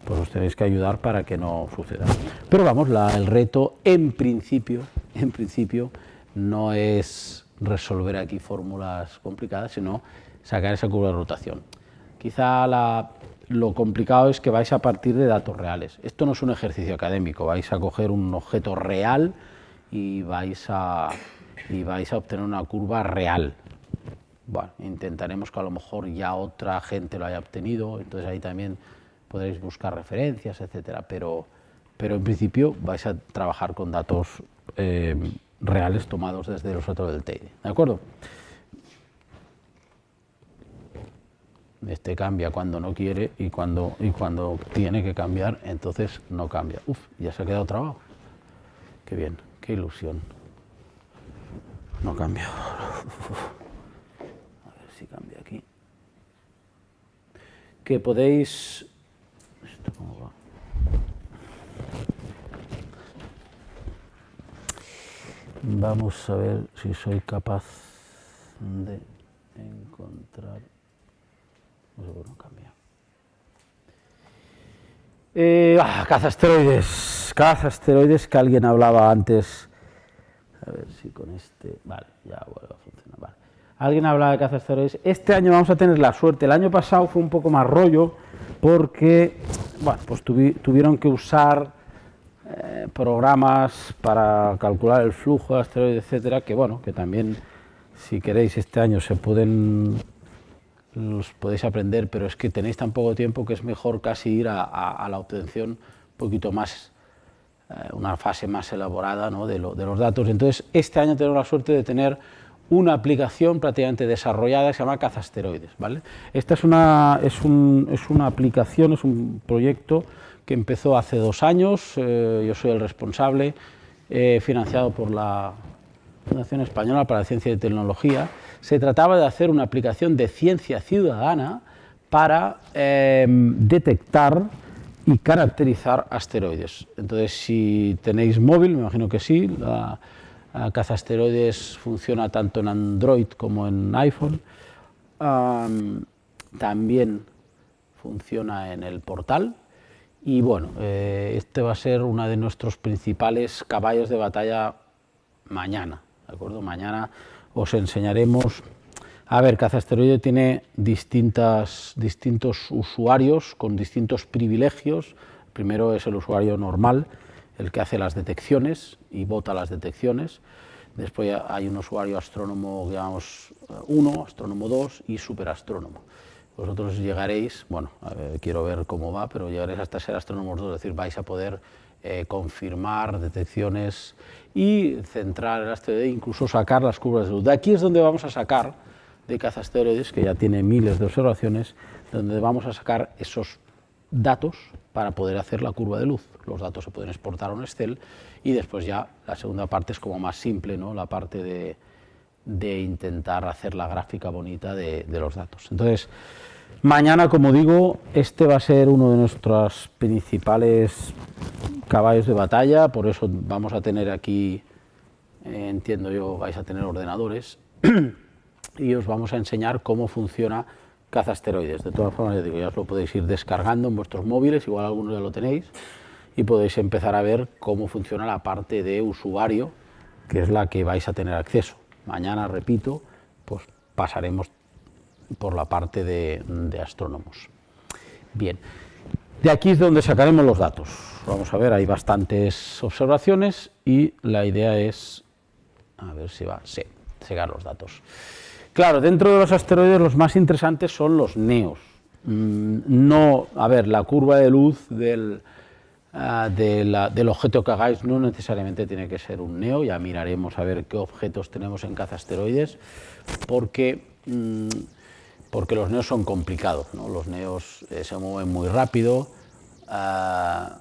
pues os tenéis que ayudar para que no suceda. Pero vamos, el reto en principio, en principio no es resolver aquí fórmulas complicadas, sino sacar esa curva de rotación. Quizá lo complicado es que vais a partir de datos reales. Esto no es un ejercicio académico, vais a coger un objeto real y vais a, y vais a obtener una curva real. Bueno, intentaremos que a lo mejor ya otra gente lo haya obtenido, entonces ahí también podréis buscar referencias, etcétera, pero, pero en principio vais a trabajar con datos eh, reales tomados desde los datos del Teide, ¿de acuerdo? este cambia cuando no quiere y cuando, y cuando tiene que cambiar, entonces no cambia. Uf, ya se ha quedado trabado. Qué bien, qué ilusión. No cambia. A ver si cambia aquí. Que podéis... ¿Esto cómo va? Vamos a ver si soy capaz de encontrar... No cambia. Eh, ah, caza asteroides, caza asteroides que alguien hablaba antes. A ver si con este. Vale, ya vuelve a funcionar. Vale. Alguien hablaba de caza asteroides. Este año vamos a tener la suerte. El año pasado fue un poco más rollo porque, bueno, pues tuvieron que usar eh, programas para calcular el flujo de asteroides, etcétera, que bueno, que también, si queréis, este año se pueden los podéis aprender, pero es que tenéis tan poco tiempo que es mejor casi ir a, la obtención un poquito más, eh, una fase más elaborada de, los datos. Entonces, este año tenemos la suerte de tener una aplicación prácticamente desarrollada que se llama Cazasteroides. ¿vale? Esta es una, es, una aplicación, es un proyecto que empezó hace dos años, eh, yo soy el responsable, eh, financiado por la Fundación Española para la Ciencia y Tecnología, se trataba de hacer una aplicación de ciencia ciudadana para em, detectar y caracterizar asteroides. Entonces, si tenéis móvil, me imagino que sí, la, caza asteroides funciona tanto en Android como en iPhone. también funciona en el portal. Y bueno, eh, este va a ser uno de nuestros principales caballos de batalla mañana. ¿de acuerdo? Mañana os enseñaremos... A ver, Cazasteroide tiene distintas, distintos usuarios con distintos privilegios. primero es el usuario normal, el que hace las detecciones y vota las detecciones. Después hay un usuario astrónomo, digamos, 1, astrónomo 2 y superastrónomo. Vosotros llegaréis, bueno, quiero ver cómo va, pero llegaréis hasta ser astrónomo 2, es decir, vais a poder eh, confirmar detecciones y centrar el asteroide incluso sacar las curvas de luz. De aquí es donde vamos a sacar, de caza asteroides, que ya tiene miles de observaciones, donde vamos a sacar esos datos para poder hacer la curva de luz. Los datos se pueden exportar a un Excel y después ya la segunda parte es como más simple, ¿no? la parte de, de intentar hacer la gráfica bonita de, de los datos. Entonces, Mañana, como digo, este va a ser uno de nuestros principales caballos de batalla, por eso vamos a tener aquí, eh, entiendo yo, vais a tener ordenadores y os vamos a enseñar cómo funciona caza asteroides. De todas formas, ya, os lo podéis ir descargando en vuestros móviles, igual algunos ya lo tenéis, y podéis empezar a ver cómo funciona la parte de usuario, que es la que vais a tener acceso. Mañana, repito, pues pasaremos por la parte de, astrónomos. Bien, de aquí es donde sacaremos los datos. Vamos a ver, hay bastantes observaciones y la idea es, a ver si va, sí, sacar los datos. Claro, dentro de los asteroides los más interesantes son los neos. Mm, no, a ver, la curva de luz del, ah, del objeto que hagáis no necesariamente tiene que ser un neo, ya miraremos a ver qué objetos tenemos en caza asteroides, porque, mm, porque los neos son complicados, los neos eh, se mueven muy rápido, ah,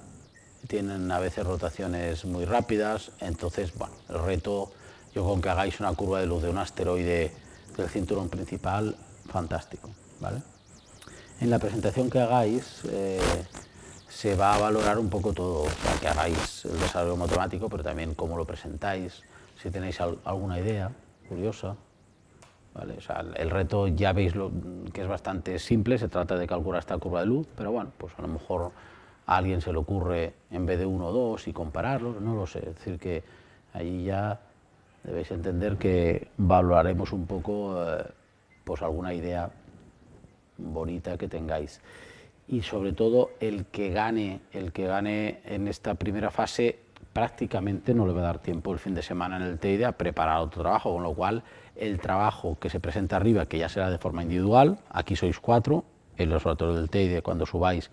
tienen a veces rotaciones muy rápidas, entonces, bueno, el reto, yo con que hagáis una curva de luz de un asteroide del cinturón principal, fantástico, ¿vale? En la presentación que hagáis eh, se va a valorar un poco todo, o que hagáis el desarrollo matemático, pero también cómo lo presentáis, si tenéis alguna idea curiosa, ¿vale? O sea, el reto ya veis lo, que es bastante simple, se trata de calcular esta curva de luz, pero bueno, pues a lo mejor a alguien se le ocurre en vez de uno o dos y compararlos, no lo sé, es decir que allí ya debéis entender que valoraremos un poco eh, pues alguna idea bonita que tengáis y sobre todo el que gane el que gane en esta primera fase prácticamente no le va a dar tiempo el fin de semana en el TEIDE a preparar otro trabajo, con lo cual el trabajo que se presenta arriba, que ya será de forma individual, aquí sois cuatro, el observatorio del TEIDE cuando subáis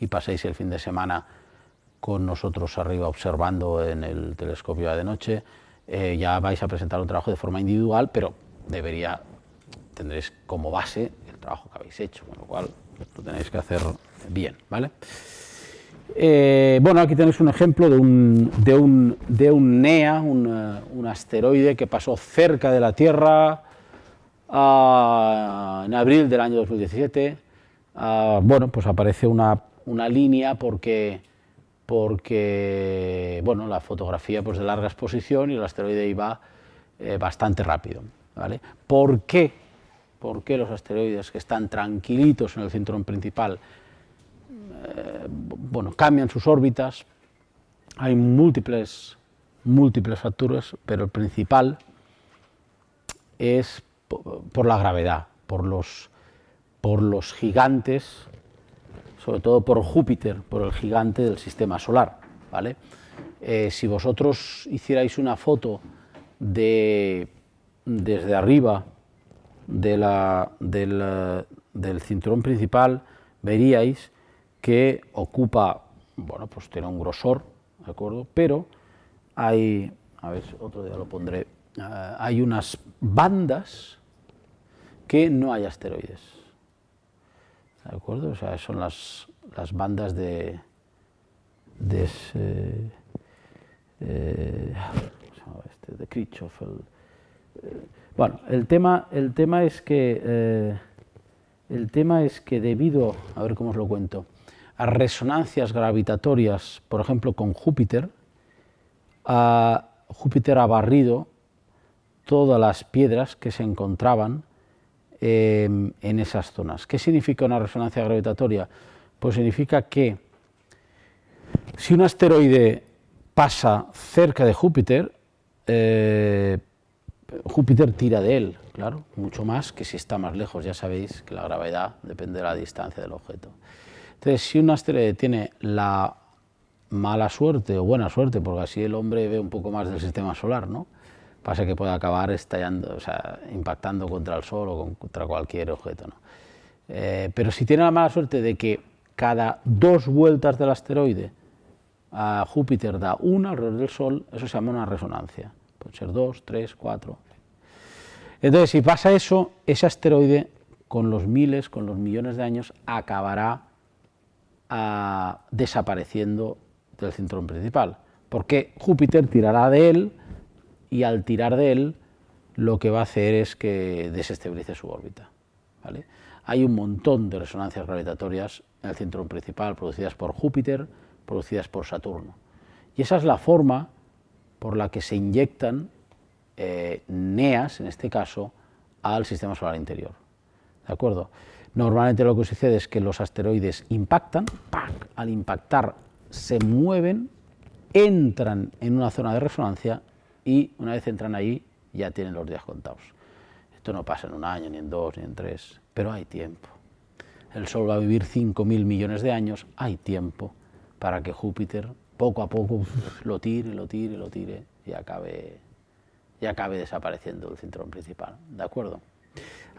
y paséis el fin de semana con nosotros arriba observando en el telescopio de noche, eh, ya vais a presentar un trabajo de forma individual, pero debería, tendréis como base el trabajo que habéis hecho, con lo cual lo tenéis que hacer bien, ¿vale? Eh, bueno, aquí tenéis un ejemplo de un, de un, de un NEA, un, un, asteroide que pasó cerca de la Tierra uh, en abril del año 2017. Uh, bueno, pues aparece una una línea porque, porque bueno, la fotografía pues, de larga exposición y el asteroide iba eh, bastante rápido. ¿vale? ¿Por qué? ¿Por qué los asteroides que están tranquilitos en el cinturón principal eh, bueno, cambian sus órbitas? Hay múltiples, múltiples factores, pero el principal es por la gravedad, por los, por los gigantes sobre todo por Júpiter, por el gigante del sistema solar. ¿vale? Eh, si vosotros hicierais una foto de, desde arriba de la, del, del, cinturón principal, veríais que ocupa, bueno, pues tiene un grosor, ¿de acuerdo? Pero hay, a ver, otro día lo pondré, uh, hay unas bandas que no hay asteroides. ¿de acuerdo? O sea, son las, las bandas de, de ese, eh, este, de Kirchhoff. El, eh, bueno, el tema, el tema es que eh, el tema es que debido, a ver cómo os lo cuento, a resonancias gravitatorias, por ejemplo con Júpiter, a Júpiter ha barrido todas las piedras que se encontraban en esas zonas. ¿Qué significa una resonancia gravitatoria? Pues significa que si un asteroide pasa cerca de Júpiter, eh, Júpiter tira de él, claro, mucho más que si está más lejos. Ya sabéis que la gravedad depende de la distancia del objeto. Entonces, si un asteroide tiene la mala suerte o buena suerte, porque así el hombre ve un poco más del sistema solar, ¿no? pasa que puede acabar estallando, o sea, impactando contra el Sol o contra cualquier objeto. ¿no? Eh, pero si tiene la mala suerte de que cada dos vueltas del asteroide a Júpiter da una alrededor del Sol, eso se llama una resonancia. Puede ser dos, tres, cuatro. Entonces, si pasa eso, ese asteroide, con los miles, con los millones de años, acabará desapareciendo del cinturón principal, porque Júpiter tirará de él y al tirar de él lo que va a hacer es que desestabilice su órbita. Hay un montón de resonancias gravitatorias en el cinturón principal producidas por Júpiter, producidas por Saturno. Y esa es la forma por la que se inyectan eh, NEAs, en este caso, al sistema solar interior. ¿De acuerdo? Normalmente lo que sucede es que los asteroides impactan, al impactar se mueven, entran en una zona de resonancia y una vez entran ahí ya tienen los días contados. Esto no pasa en un año, ni en dos, ni en tres, pero hay tiempo. El Sol va a vivir 5.000 millones de años, hay tiempo para que Júpiter poco a poco lo tire, lo tire, lo tire y acabe, y acabe desapareciendo el cinturón principal. ¿De acuerdo?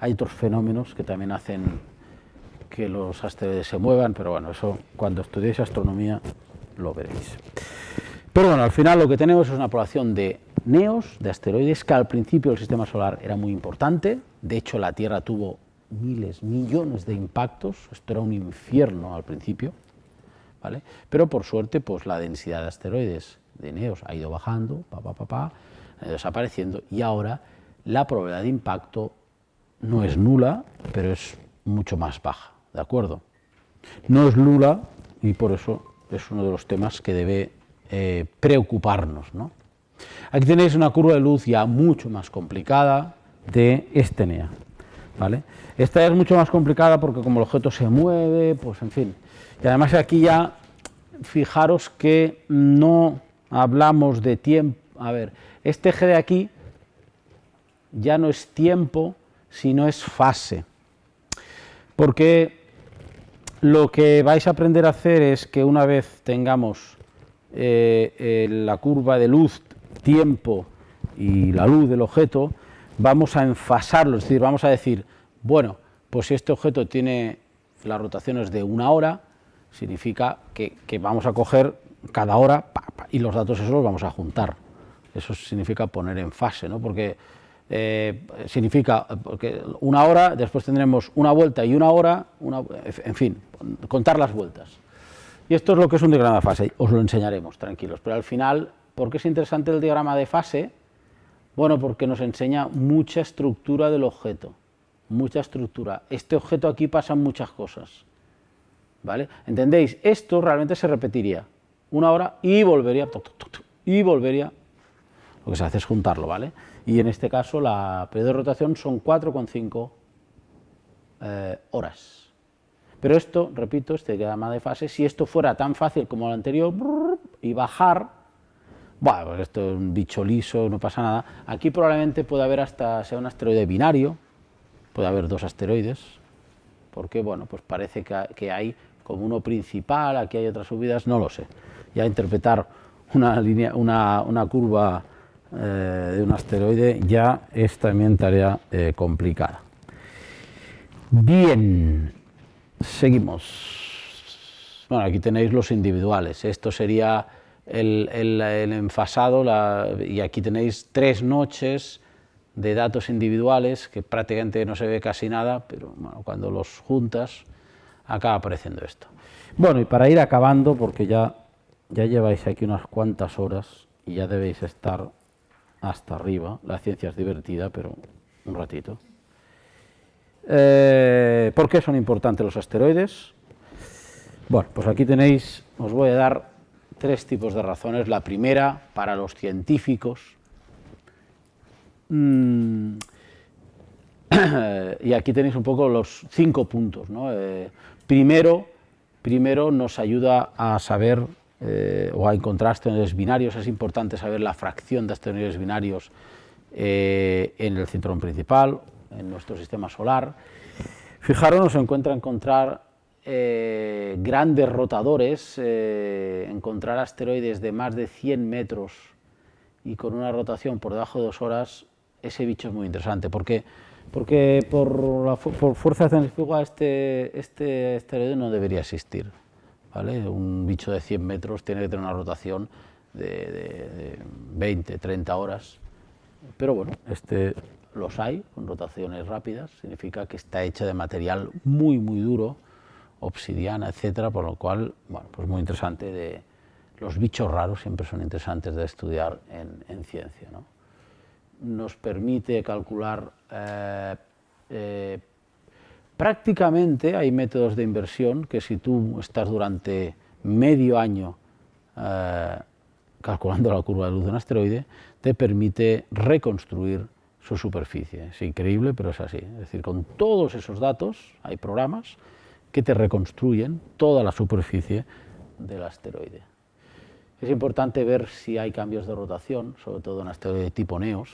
Hay otros fenómenos que también hacen que los asteroides se muevan, pero bueno, eso cuando estudiéis astronomía lo veréis. Pero bueno, al final lo que tenemos es una población de neos, de asteroides, que al principio del sistema solar era muy importante, de hecho la Tierra tuvo miles, millones de impactos, esto era un infierno al principio, ¿vale? pero por suerte pues la densidad de asteroides de neos ha ido bajando, pa, pa, pa, ido desapareciendo, y ahora la probabilidad de impacto no es nula, pero es mucho más baja, ¿de acuerdo? No es nula y por eso es uno de los temas que debe eh, preocuparnos. ¿no? Aquí tenéis una curva de luz ya mucho más complicada de Estenea. ¿vale? Esta es mucho más complicada porque como el objeto se mueve, pues en fin. Y además aquí ya, fijaros que no hablamos de tiempo. A ver, este eje de aquí ya no es tiempo, sino es fase. Porque lo que vais a aprender a hacer es que una vez tengamos eh, la curva de luz, tiempo y la luz del objeto, vamos a enfasarlo, es decir, vamos a decir, bueno, pues si este objeto tiene las rotaciones de una hora, significa que, vamos a coger cada hora y los datos esos los vamos a juntar. Eso significa poner en fase, ¿no? porque eh, significa porque una hora, después tendremos una vuelta y una hora, en fin, contar las vueltas. Y esto es lo que es un diagrama de fase, os lo enseñaremos, tranquilos, pero al final, ¿por qué es interesante el diagrama de fase? Bueno, porque nos enseña mucha estructura del objeto, mucha estructura. Este objeto aquí pasan muchas cosas, ¿vale? ¿Entendéis? Esto realmente se repetiría una hora y volvería, y volvería, lo que se hace es juntarlo, ¿vale? Y en este caso la periodo de rotación son 4,5 eh, horas. Pero esto, repito, este diagrama de fase, si esto fuera tan fácil como el anterior, y bajar, bueno, pues esto es un bicho liso, no pasa nada, aquí probablemente puede haber hasta, sea un asteroide binario, puede haber dos asteroides, porque bueno, pues parece que, hay como uno principal, aquí hay otras subidas, no lo sé. Ya interpretar una, línea, una, una curva eh, de un asteroide ya es también tarea eh, complicada. Bien, seguimos. Bueno, aquí tenéis los individuales. Esto sería el, enfasado y aquí tenéis tres noches de datos individuales que prácticamente no se ve casi nada, pero cuando los juntas acaba apareciendo esto. Bueno, y para ir acabando, porque ya, ya lleváis aquí unas cuantas horas y ya debéis estar hasta arriba. La ciencia es divertida, pero un ratito. Eh, ¿Por qué son importantes los asteroides? Bueno, pues aquí tenéis, os voy a dar tres tipos de razones. La primera, para los científicos. Mm, y aquí tenéis un poco los cinco puntos. Eh, primero, primero nos ayuda a saber eh, o a encontrar asteroides binarios, es importante saber la fracción de asteroides binarios eh, en el cinturón principal, en nuestro sistema solar. Fijaros, nos encuentra encontrar eh, grandes rotadores, encontrar asteroides de más de 100 metros y con una rotación por debajo de dos horas, ese bicho es muy interesante, porque, porque por, la, por fuerza centrífuga este, este asteroide no debería existir. Un bicho de 100 metros tiene que tener una rotación de, 20, 30 horas, pero bueno, este los hay, con rotaciones rápidas, significa que está hecha de material muy, muy duro, obsidiana, etcétera, por lo cual, bueno, pues muy interesante de... Los bichos raros siempre son interesantes de estudiar en, ciencia, Nos permite calcular eh, eh, Prácticamente hay métodos de inversión que si tú estás durante medio año eh, calculando la curva de luz de un asteroide, te permite reconstruir su superficie. Es increíble, pero es así. Es decir, con todos esos datos hay programas que te reconstruyen toda la superficie del asteroide. Es importante ver si hay cambios de rotación, sobre todo en asteroide tipo NEOS.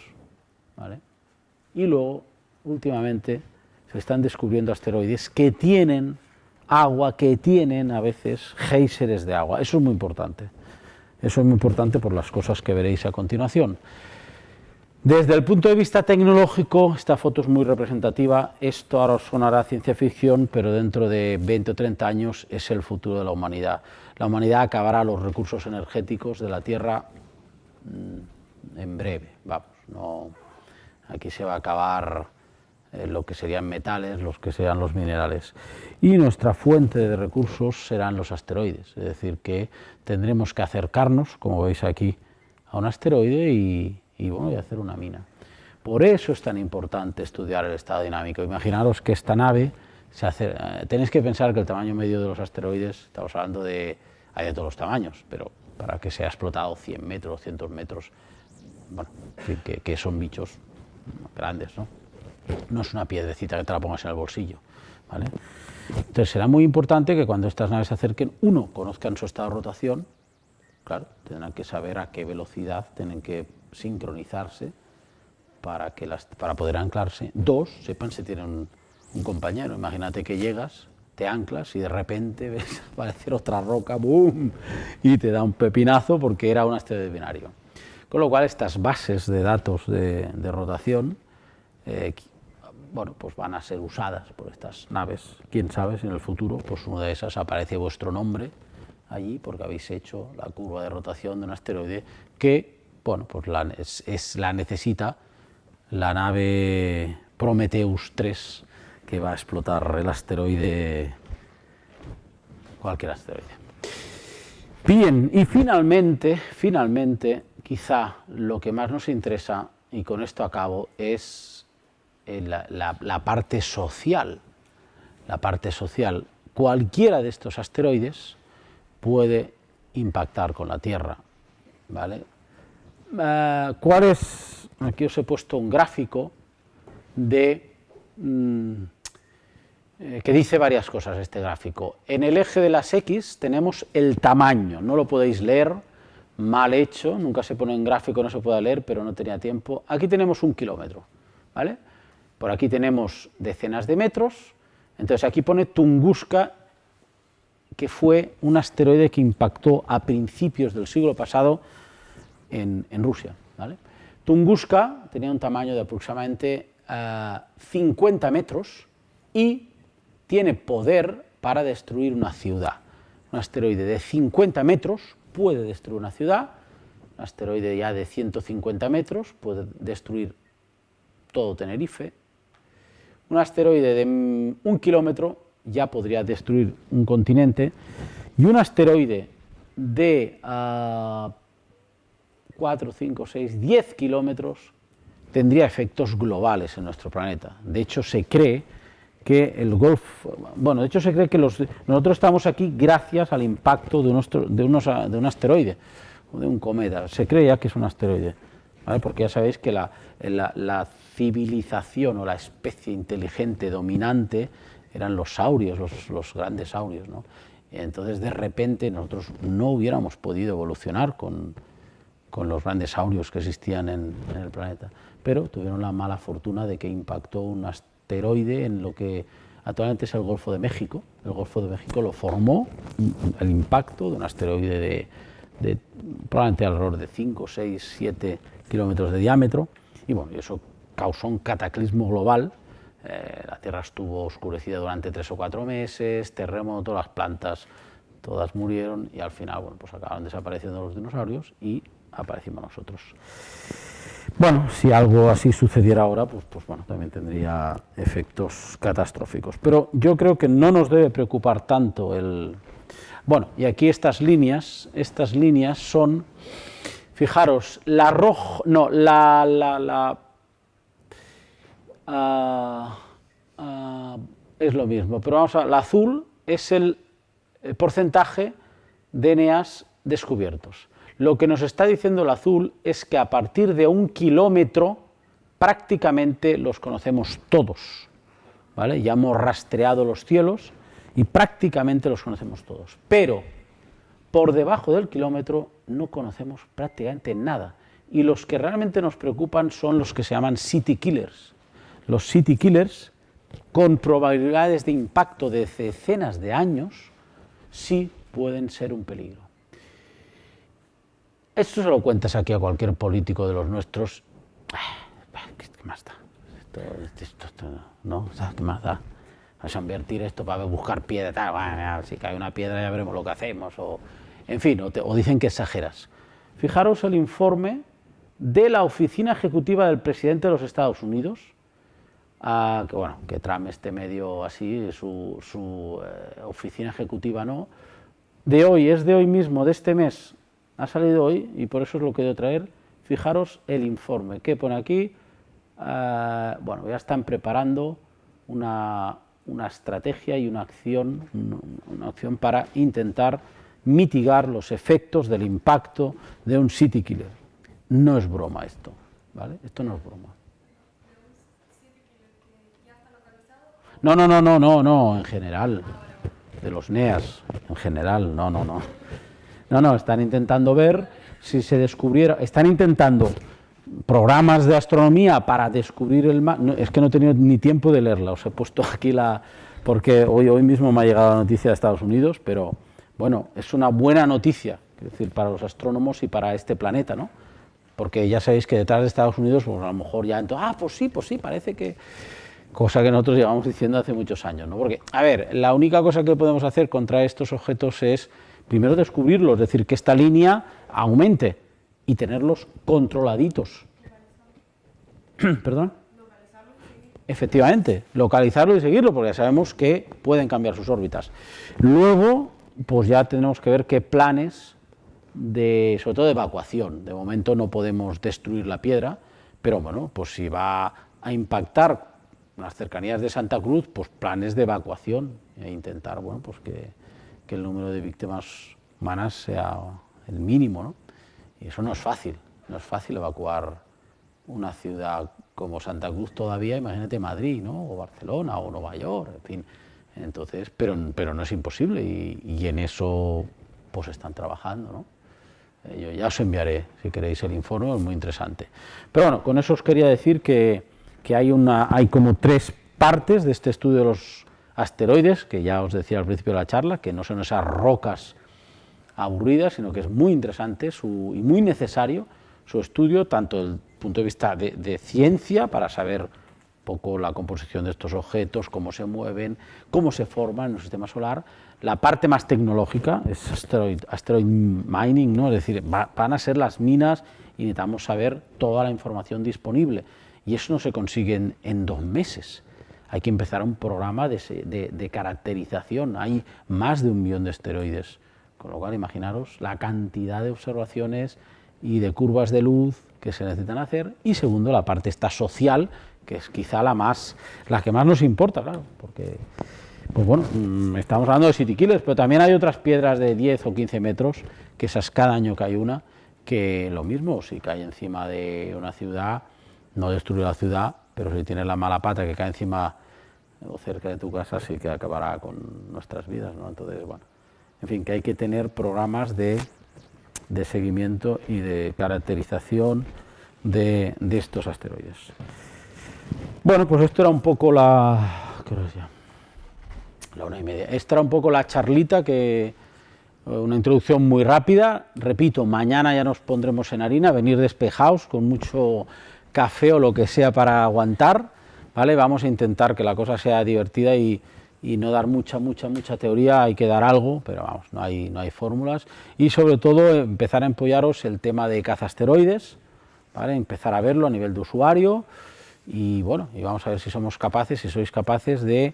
Y luego, últimamente, se están descubriendo asteroides que tienen agua, que tienen a veces géiseres de agua. Eso es muy importante. Eso es muy importante por las cosas que veréis a continuación. Desde el punto de vista tecnológico, esta foto es muy representativa, esto ahora os sonará ciencia ficción, pero dentro de 20 o 30 años es el futuro de la humanidad. La humanidad acabará los recursos energéticos de la Tierra mm, en breve, vamos, no, aquí se va a acabar eh, lo que serían metales, los que sean los minerales. Y nuestra fuente de recursos serán los asteroides, es decir, que tendremos que acercarnos, como veis aquí, a un asteroide y y bueno, y hacer una mina. Por eso es tan importante estudiar el estado dinámico. Imaginaros que esta nave, se hace, eh, tenéis que pensar que el tamaño medio de los asteroides, estamos hablando de, hay de todos los tamaños, pero para que sea explotado 100 metros, 200 metros, bueno, que, que, son bichos grandes, ¿no? No es una piedrecita que te la pongas en el bolsillo, ¿vale? Entonces será muy importante que cuando estas naves se acerquen, uno, conozcan su estado de rotación, claro, tendrán que saber a qué velocidad tienen que sincronizarse para, que las, para poder anclarse. Dos, sepan si tienen un, compañero. Imagínate que llegas, te anclas y de repente ves aparecer otra roca, ¡boom! y te da un pepinazo porque era un asteroide binario. Con lo cual estas bases de datos de, rotación eh, bueno, pues van a ser usadas por estas naves. Quién sabe si en el futuro pues una de esas aparece vuestro nombre allí porque habéis hecho la curva de rotación de un asteroide que bueno, pues la, es, la necesita la nave Prometheus 3 que va a explotar el asteroide, cualquier asteroide. Bien, y finalmente, finalmente, quizá lo que más nos interesa, y con esto acabo, es eh, la parte social. La parte social. Cualquiera de estos asteroides puede impactar con la Tierra, ¿vale? Eh, ¿cuál es? Aquí os he puesto un gráfico de mm, eh, que dice varias cosas este gráfico. En el eje de las X tenemos el tamaño, no lo podéis leer, mal hecho, nunca se pone en gráfico, no se puede leer, pero no tenía tiempo. Aquí tenemos un kilómetro, ¿vale? Por aquí tenemos decenas de metros, entonces aquí pone Tunguska, que fue un asteroide que impactó a principios del siglo pasado en, Rusia. Tunguska tenía un tamaño de aproximadamente 50 eh, metros y tiene poder para destruir una ciudad. Un asteroide de 50 metros puede destruir una ciudad, un asteroide ya de 150 metros puede destruir todo Tenerife, un asteroide de un kilómetro ya podría destruir un continente. Y un asteroide de ah, 4, 5, 6, 10 kilómetros, tendría efectos globales en nuestro planeta. De hecho, se cree que el Golfo, bueno, de hecho se cree que nosotros estamos aquí gracias al impacto de, de, un asteroide, o de un cometa, se cree ya que es un asteroide, porque ya sabéis que la, civilización o la especie inteligente dominante eran los saurios, los, grandes saurios, ¿no? entonces de repente nosotros no hubiéramos podido evolucionar con, con los grandes saurios que existían en, el planeta, pero tuvieron la mala fortuna de que impactó un asteroide en lo que actualmente es el Golfo de México. El Golfo de México lo formó el impacto de un asteroide de, probablemente alrededor de 5, 6, 7 kilómetros de diámetro, y bueno, eso causó un cataclismo global. Eh, la Tierra estuvo oscurecida durante tres o cuatro meses, terremoto, las plantas todas murieron y al final bueno, pues acabaron desapareciendo los dinosaurios y aparecimos nosotros. Bueno, si algo así sucediera ahora, pues, pues bueno, también tendría efectos catastróficos. Pero yo creo que no nos debe preocupar tanto el... Bueno, y aquí estas líneas, estas líneas son, fijaros, la roja, no, la, la, la ah, ah, es lo mismo, pero vamos a, la azul es el porcentaje de eneas descubiertos. Lo que nos está diciendo el azul es que a partir de un kilómetro prácticamente los conocemos todos. ¿vale? Ya hemos rastreado los cielos y prácticamente los conocemos todos. Pero por debajo del kilómetro no conocemos prácticamente nada. Y los que realmente nos preocupan son los que se llaman city killers. Los city killers, con probabilidades de impacto de decenas de años, sí pueden ser un peligro. Esto se lo cuentas aquí a cualquier político de los nuestros ¿qué más da? Esto, ¿no? ¿Qué más da? Vamos a invertir esto para buscar piedra, tal, bueno, si cae una piedra ya veremos lo que hacemos, o, en fin, o, dicen que exageras. Fijaros el informe de la Oficina Ejecutiva del Presidente de los Estados Unidos, que, bueno, que Trump esté medio así, su, eh, oficina ejecutiva no, de hoy, es de hoy mismo, de este mes, ha salido hoy, y por eso es lo que quiero traer, fijaros el informe, que pone aquí, eh, bueno, ya están preparando una, estrategia y una acción, una acción para intentar mitigar los efectos del impacto de un city killer. No es broma esto, ¿vale? Esto no es broma. No, no, no, no, no, no, en general, de los NEAS, en general, no, no, no. No, no, están intentando ver si se descubriera, están intentando programas de astronomía para descubrir el mar, es que no he tenido ni tiempo de leerla, os he puesto aquí la, porque hoy, hoy mismo me ha llegado la noticia de Estados Unidos, pero bueno, es una buena noticia, es decir, para los astrónomos y para este planeta, ¿no? Porque ya sabéis que detrás de Estados Unidos, pues a lo mejor ya, entonces, ah, pues sí, pues sí, parece que, cosa que nosotros llevamos diciendo hace muchos años, ¿no? Porque, a ver, la única cosa que podemos hacer contra estos objetos es, primero descubrirlos, es decir, que esta línea aumente y tenerlos controladitos. ¿Perdón? Efectivamente, localizarlo y seguirlo, porque ya sabemos que pueden cambiar sus órbitas. Luego, pues ya tenemos que ver qué planes, de, sobre todo de evacuación. De momento no podemos destruir la piedra, pero bueno, pues si va a impactar las cercanías de Santa Cruz, pues planes de evacuación e intentar, bueno, pues que, que el número de víctimas humanas sea el mínimo, ¿no? Y eso no es fácil, no es fácil evacuar una ciudad como Santa Cruz todavía, imagínate Madrid, ¿no? o Barcelona, o Nueva York, en fin. Entonces, pero, pero no es imposible y, en eso pues están trabajando, ¿no? Eh, yo ya os enviaré, si queréis, el informe, es muy interesante. Pero bueno, con eso os quería decir que, que hay, una, hay como tres partes de este estudio de los asteroides, que ya os decía al principio de la charla, que no son esas rocas aburridas, sino que es muy interesante su, y muy necesario su estudio, tanto desde el punto de vista de, ciencia, para saber poco la composición de estos objetos, cómo se mueven, cómo se forman en el sistema solar, la parte más tecnológica es asteroid, asteroid mining, ¿no? es decir, van a ser las minas y necesitamos saber toda la información disponible, y eso no se consigue en, dos meses. Hay que empezar un programa de, de caracterización, hay más de un millón de asteroides, con lo cual imaginaros la cantidad de observaciones, y de curvas de luz que se necesitan hacer, y segundo, la parte esta social, que es quizá la más la que más nos importa, claro, porque pues bueno, mm, estamos hablando de city killers, pero también hay otras piedras de 10 o 15 metros, que esas cada año cae una, que lo mismo, si cae encima de una ciudad, no destruye la ciudad, pero si tiene la mala pata que cae encima o cerca de tu casa, sí que acabará con nuestras vidas, ¿no? Entonces, bueno, en fin, que hay que tener programas de de seguimiento y de caracterización de, estos asteroides. Bueno, pues esto era un poco la... ¿qué ya? La una y media. Esta era un poco la charlita que... Una introducción muy rápida. Repito, mañana ya nos pondremos en harina, venir despejados con mucho café o lo que sea para aguantar. ¿vale? Vamos a intentar que la cosa sea divertida y, y no dar mucha, mucha, mucha teoría, hay que dar algo, pero vamos, no hay, no hay fórmulas. Y sobre todo empezar a empollaros el tema de cazasteroides, ¿vale? empezar a verlo a nivel de usuario y bueno, y vamos a ver si somos capaces, si sois capaces de,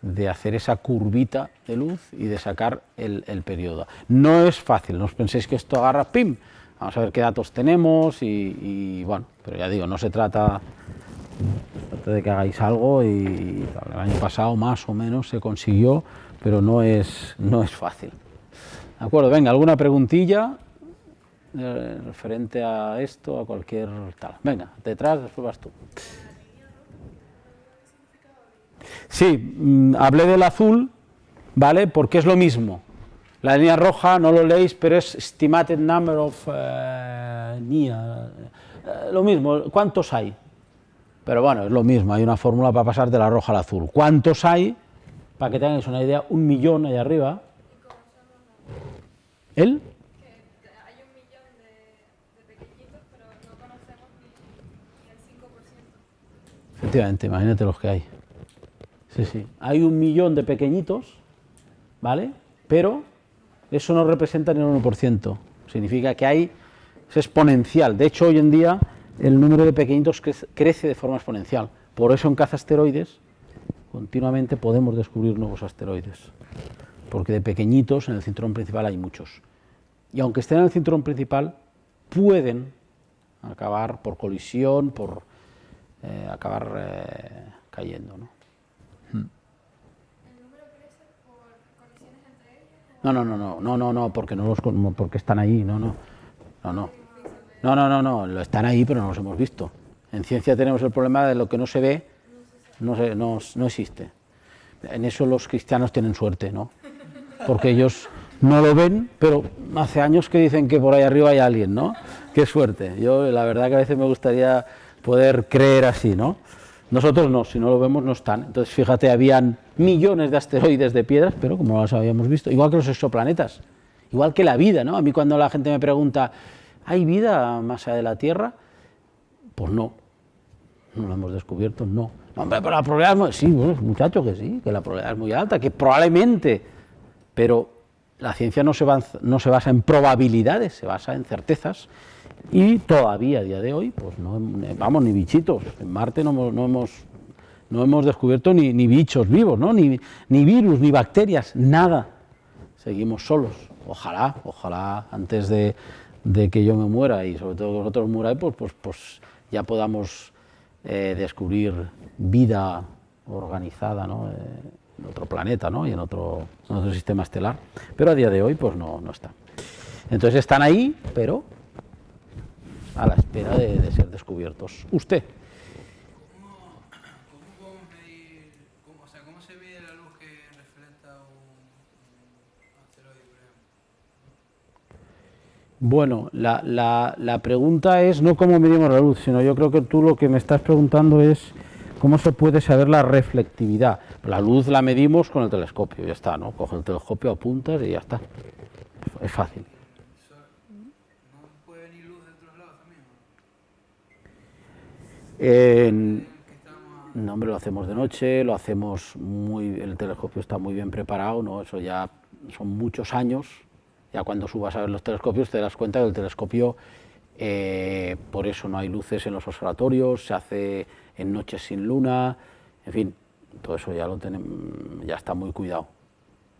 de hacer esa curvita de luz y de sacar el, el, periodo. No es fácil, no os penséis que esto agarra, ¡pim! Vamos a ver qué datos tenemos y, bueno, pero ya digo, no se trata de que hagáis algo y el año pasado más o menos se consiguió, pero no es, no es fácil. ¿De acuerdo? Venga, ¿alguna preguntilla eh, referente a esto, a cualquier tal? Venga, detrás, después vas tú. Sí, mm, hablé del azul, ¿vale? Porque es lo mismo. La línea roja, no lo leéis, pero es estimated number of... Uh, lo mismo, ¿cuántos hay? Pero bueno, es lo mismo, hay una fórmula para pasar de la roja al azul. ¿Cuántos hay? Para que tengáis una idea, un millón ahí arriba. El Efectivamente, imagínate los que hay. Sí, sí. Hay un millón de pequeñitos, ¿vale? Pero eso no representa ni un 1%. Significa que hay, es exponencial. De hecho, hoy en día el número de pequeñitos crece de forma exponencial. Por eso en caza asteroides continuamente podemos descubrir nuevos asteroides. Porque de pequeñitos en el cinturón principal hay muchos. Y aunque estén en el cinturón principal, pueden acabar por colisión, por eh, acabar eh, cayendo. ¿no? No, no, no, no, no, no, no, porque no los porque están ahí, no, no. No, no. No, no, no, no, están ahí, pero no los hemos visto. En ciencia tenemos el problema de lo que no se ve, no, se, no, no existe. En eso los cristianos tienen suerte, ¿no? Porque ellos no lo ven, pero hace años que dicen que por ahí arriba hay alguien, ¿no? Qué suerte. Yo la verdad que a veces me gustaría poder creer así, ¿no? Nosotros no, si no lo vemos no están. Entonces, fíjate, habían millones de asteroides de piedras, pero como las habíamos visto, igual que los exoplanetas, igual que la vida, ¿no? A mí cuando la gente me pregunta, ¿hay vida más allá de la Tierra? Pues no, no lo hemos descubierto, no. Hombre, pero la probabilidad es muy... Sí, muchacho, que sí, que la probabilidad es muy alta, que probablemente, pero la ciencia no no se basa en probabilidades, se basa en certezas, y todavía a día de hoy, pues no, vamos, ni bichitos. En Marte no, hemos, no hemos descubierto ni, bichos vivos, ¿no? ni, ni virus, ni bacterias, nada. Seguimos solos. Ojalá, ojalá antes de, que yo me muera y sobre todo que vosotros muráis, pues, pues, pues ya podamos eh, descubrir vida organizada ¿no? Eh, en otro planeta ¿no? y en otro, en otro sistema estelar. Pero a día de hoy pues no, no está. Entonces están ahí, pero a la espera de, ser descubiertos. Usted. Bueno, la, la, la, pregunta es no cómo medimos la luz, sino yo creo que tú lo que me estás preguntando es cómo se puede saber la reflectividad. La luz la medimos con el telescopio, ya está, ¿no? Coge el telescopio, apuntas y ya está. Es fácil. No, hombre, lo hacemos de noche, lo hacemos muy, el telescopio está muy bien preparado, ¿no? Eso ya son muchos años, ya cuando subas a ver los telescopios te das cuenta que el telescopio, eh, por eso no hay luces en los observatorios, se hace en noches sin luna, en fin, todo eso ya lo tenemos, ya está muy cuidado.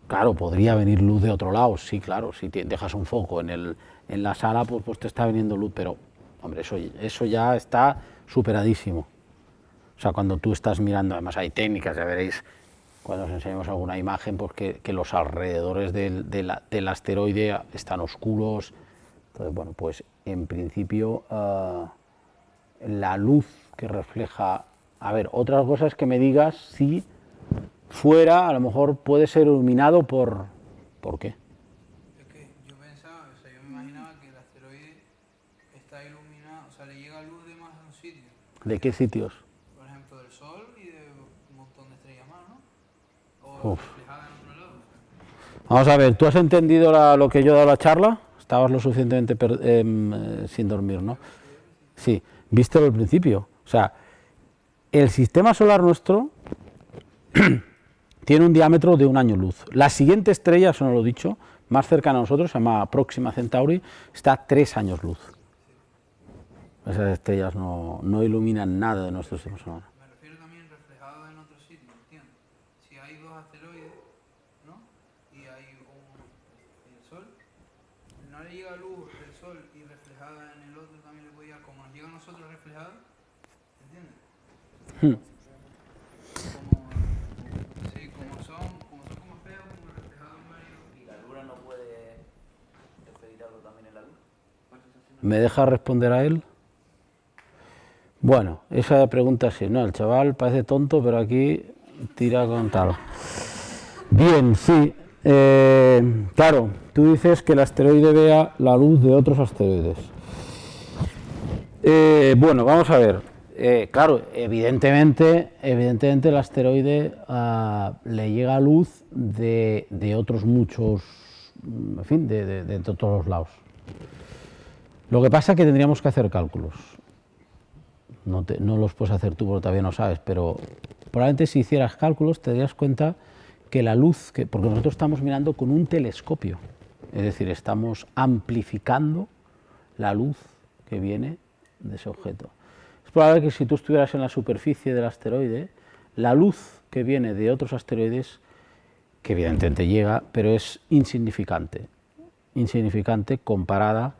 Claro, podría venir luz de otro lado, sí, claro, si dejas un foco en, el, en la sala, pues, pues te está viniendo luz, pero, hombre, eso, eso ya está superadísimo. O sea, cuando tú estás mirando, además hay técnicas, ya veréis cuando os enseñemos alguna imagen, pues que, los alrededores del, asteroide están oscuros. Entonces, bueno, pues en principio ah, la luz que refleja... A ver, otra cosa es que me digas si fuera, a lo mejor puede ser iluminado por... ¿Por qué? ¿De qué sitios? Por ejemplo, del Sol y de un montón de estrellas más, ¿no? O reflejada en otro lado. Vamos a ver, ¿tú has entendido lo que yo he dado la charla? Estabas lo suficientemente em, eh, sin dormir, ¿no? Sí, vístelo al principio. O sea, el sistema solar nuestro tiene un diámetro de un año luz. La siguiente estrella, eso no lo he dicho, más cercana a nosotros, se llama Próxima Centauri, está a tres años luz. Esas estrellas no, no iluminan nada de nuestro sistema solar. Me refiero también reflejado en otro sitio, ¿entiendes? Si hay dos asteroides, ¿no? Y hay un, el Sol, no le llega luz del Sol y reflejada en el otro también le puede llegar, como nos llega a nosotros reflejada, ¿entiendes? Hmm. Como, sí, como son, como son como espejos, como reflejados en varios. ¿Y la luna no puede referir algo también en la luz? ¿Me deja responder a él? Bueno, esa pregunta sí, ¿no? El chaval parece tonto, pero aquí tira con tal. Bien, sí. Eh, claro, tú dices que el asteroide vea la luz de otros asteroides. Eh, bueno, vamos a ver. Eh, claro, evidentemente, evidentemente el asteroide ah, le llega luz de, otros muchos, en fin, de, de todos los lados. Lo que pasa es que tendríamos que hacer cálculos. No, no los puedes hacer tú porque todavía no sabes, pero probablemente si hicieras cálculos te darías cuenta que la luz, que, porque nosotros estamos mirando con un telescopio, es decir, estamos amplificando la luz que viene de ese objeto. Es probable que si tú estuvieras en la superficie del asteroide, la luz que viene de otros asteroides, que evidentemente llega, pero es insignificante, insignificante comparada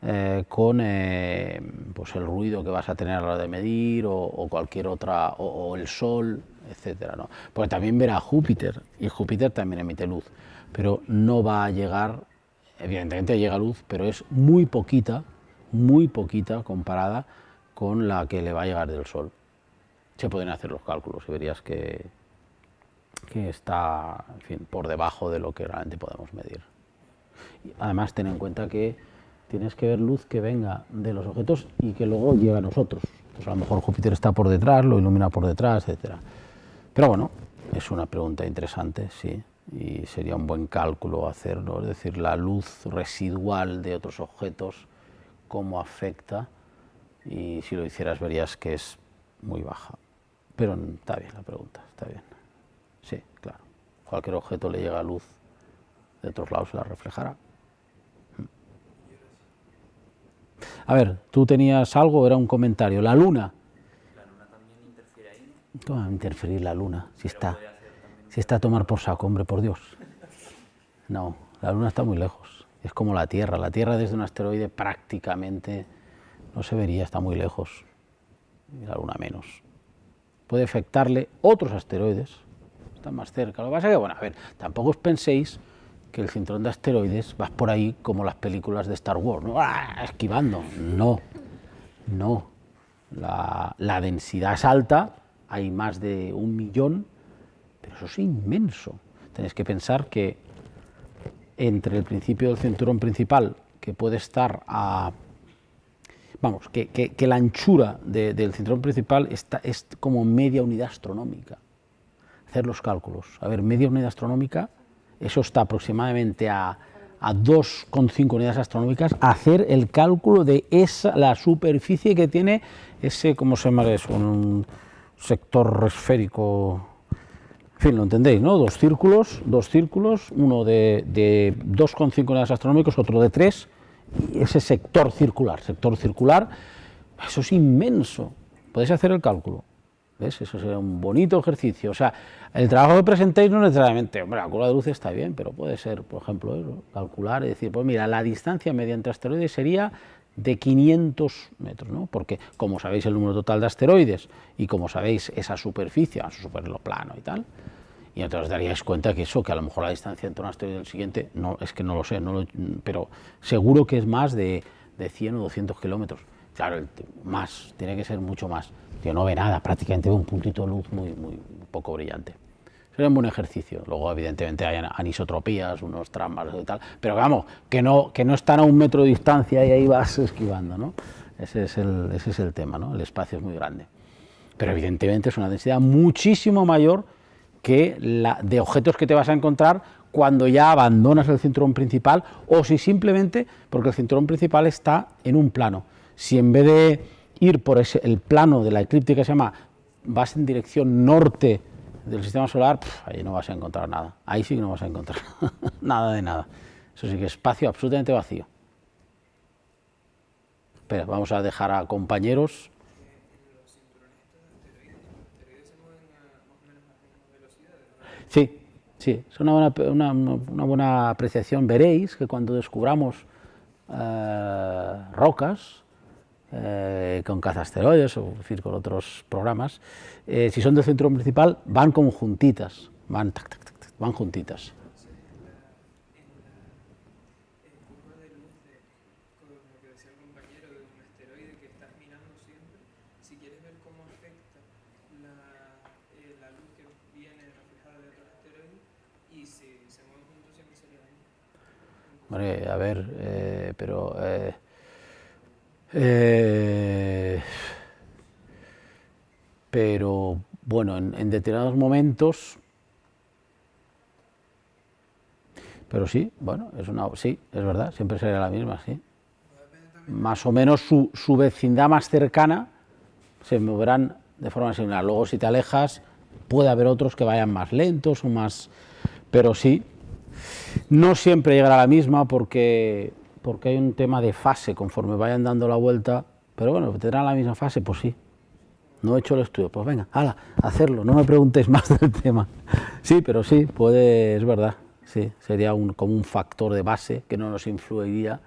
eh, con eh, pues el ruido que vas a tener a la hora de medir o, cualquier otra, o, el sol, etcétera, ¿no? Porque también verá Júpiter, y Júpiter también emite luz, pero no va a llegar, evidentemente llega luz, pero es muy poquita, muy poquita comparada con la que le va a llegar del Sol. Se pueden hacer los cálculos y verías que, que está fin, por debajo de lo que realmente podemos medir. Además, ten en cuenta que tienes que ver luz que venga de los objetos y que luego llegue a nosotros. Pues a lo mejor Júpiter está por detrás, lo ilumina por detrás, etc. Pero bueno, es una pregunta interesante, sí, y sería un buen cálculo hacerlo, es decir, la luz residual de otros objetos, cómo afecta, y si lo hicieras verías que es muy baja. Pero está bien la pregunta, está bien. Sí, claro. Cualquier objeto le llega luz de otros lados, se la reflejará. A ver, tú tenías algo, era un comentario. La luna. La luna también interfiere ahí. ¿Cómo va a interferir la luna? Si está, si está a tomar por saco, hombre, por Dios. No, la luna está muy lejos. Es como la Tierra. La Tierra desde un asteroide prácticamente no se vería, está muy lejos. Y la luna menos. Puede afectarle otros asteroides, están más cerca. Lo que pasa es que, bueno, a ver, tampoco os penséis el cinturón de asteroides vas por ahí como las películas de Star Wars, ¿no? ¡Ah! esquivando. No, no. La, la, densidad es alta, hay más de un millón, pero eso es inmenso. Tenéis que pensar que entre el principio del cinturón principal, que puede estar a... Vamos, que, que, la anchura del cinturón principal está, es como media unidad astronómica. Hacer los cálculos. A ver, media unidad astronómica eso está aproximadamente a, a 2,5 unidades astronómicas, hacer el cálculo de esa, la superficie que tiene ese, ¿cómo se llama eso? Un sector esférico, en fin, lo entendéis, ¿no? Dos círculos, dos círculos, uno de, de 2,5 unidades astronómicas, otro de 3, y ese sector circular, sector circular, eso es inmenso, podéis hacer el cálculo. ¿Ves? Eso sería un bonito ejercicio. O sea, el trabajo que presentéis no necesariamente, hombre, la curva de luz está bien, pero puede ser, por ejemplo, calcular y decir, pues mira, la distancia mediante asteroides sería de 500 metros, ¿no? Porque, como sabéis el número total de asteroides y como sabéis esa superficie, a suponerlo plano y tal, y entonces os daríais cuenta que eso, que a lo mejor la distancia entre un asteroide y el siguiente, no, es que no lo sé, no pero seguro que es más de, de 100 o 200 kilómetros. Claro, más, tiene que ser mucho más. Yo no ve nada, prácticamente ve un puntito de luz muy, muy poco brillante. Sería un buen ejercicio. Luego, evidentemente, hay anisotropías, unos trampas y tal, pero vamos, que no, que no están a un metro de distancia y ahí vas esquivando, ¿no? Ese es el, ese es el tema, ¿no? El espacio es muy grande. Pero evidentemente es una densidad muchísimo mayor que la de objetos que te vas a encontrar cuando ya abandonas el cinturón principal o si simplemente, porque el cinturón principal está en un plano si en vez de ir por ese, el plano de la eclíptica se llama, vas en dirección norte del sistema solar, ahí no vas a encontrar nada. Ahí sí que no vas a encontrar nada de nada. Eso sí que es espacio absolutamente vacío. Espera, vamos a dejar a compañeros. Sí, sí, es una buena, una, buena apreciación. Veréis que cuando descubramos eh, rocas, eh, con cazasteroides o decir, con otros programas, eh, si son del centro principal, van como juntitas, van, tac, tac, tac, van juntitas. Hombre, a ver, eh, pero eh, eh, pero bueno, en, determinados momentos, pero sí, bueno, es una, sí, es verdad, siempre sería la misma, sí. Más o menos su, vecindad más cercana se moverán de forma similar. Luego, si te alejas, puede haber otros que vayan más lentos o más... Pero sí, no siempre llegará la misma porque, porque hay un tema de fase, conforme vayan dando la vuelta, pero bueno, tendrán la misma fase, pues sí. No he hecho el estudio, pues venga, hala, hacerlo, no me preguntéis más del tema. Sí, pero sí, puede, es verdad, sí, sería como un factor de base que no nos influiría.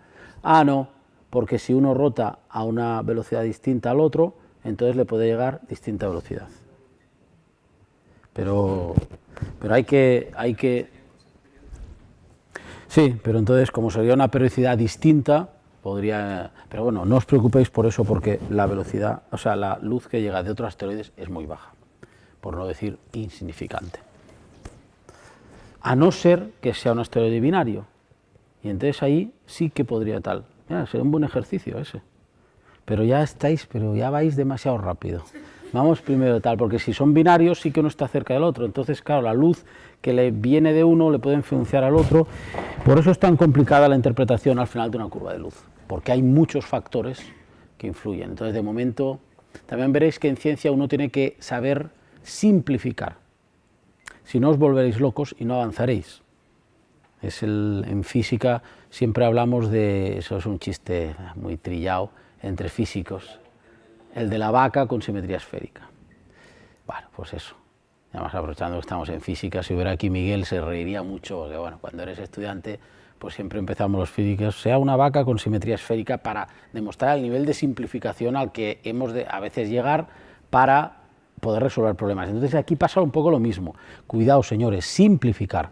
Ah, no, porque si uno rota a una velocidad distinta al otro, entonces le puede llegar distinta velocidad. Pero, pero hay que, hay que... Sí, pero entonces como sería una periodicidad distinta, podría... Pero bueno, no os preocupéis por eso porque la velocidad, o sea, la luz que llega de otros asteroides es muy baja, por no decir insignificante. A no ser que sea un asteroide binario. Y entonces ahí sí que podría tal. Mira, sería un buen ejercicio ese. Pero ya estáis, pero ya vais demasiado rápido. Vamos primero tal, porque si son binarios sí que uno está cerca del otro. Entonces, claro, la luz que le viene de uno le puede influenciar al otro. Por eso es tan complicada la interpretación al final de una curva de luz, porque hay muchos factores que influyen. Entonces, de momento, también veréis que en ciencia uno tiene que saber simplificar. Si no os volveréis locos y no avanzaréis. Es el, en física siempre hablamos de, eso es un chiste muy trillado entre físicos, el de la vaca con simetría esférica. Bueno, pues eso. Además, aprovechando que estamos en física, si hubiera aquí Miguel se reiría mucho, porque bueno, cuando eres estudiante, pues siempre empezamos los físicos, sea una vaca con simetría esférica para demostrar el nivel de simplificación al que hemos de a veces llegar para poder resolver problemas. Entonces aquí pasa un poco lo mismo. Cuidado, señores, simplificar,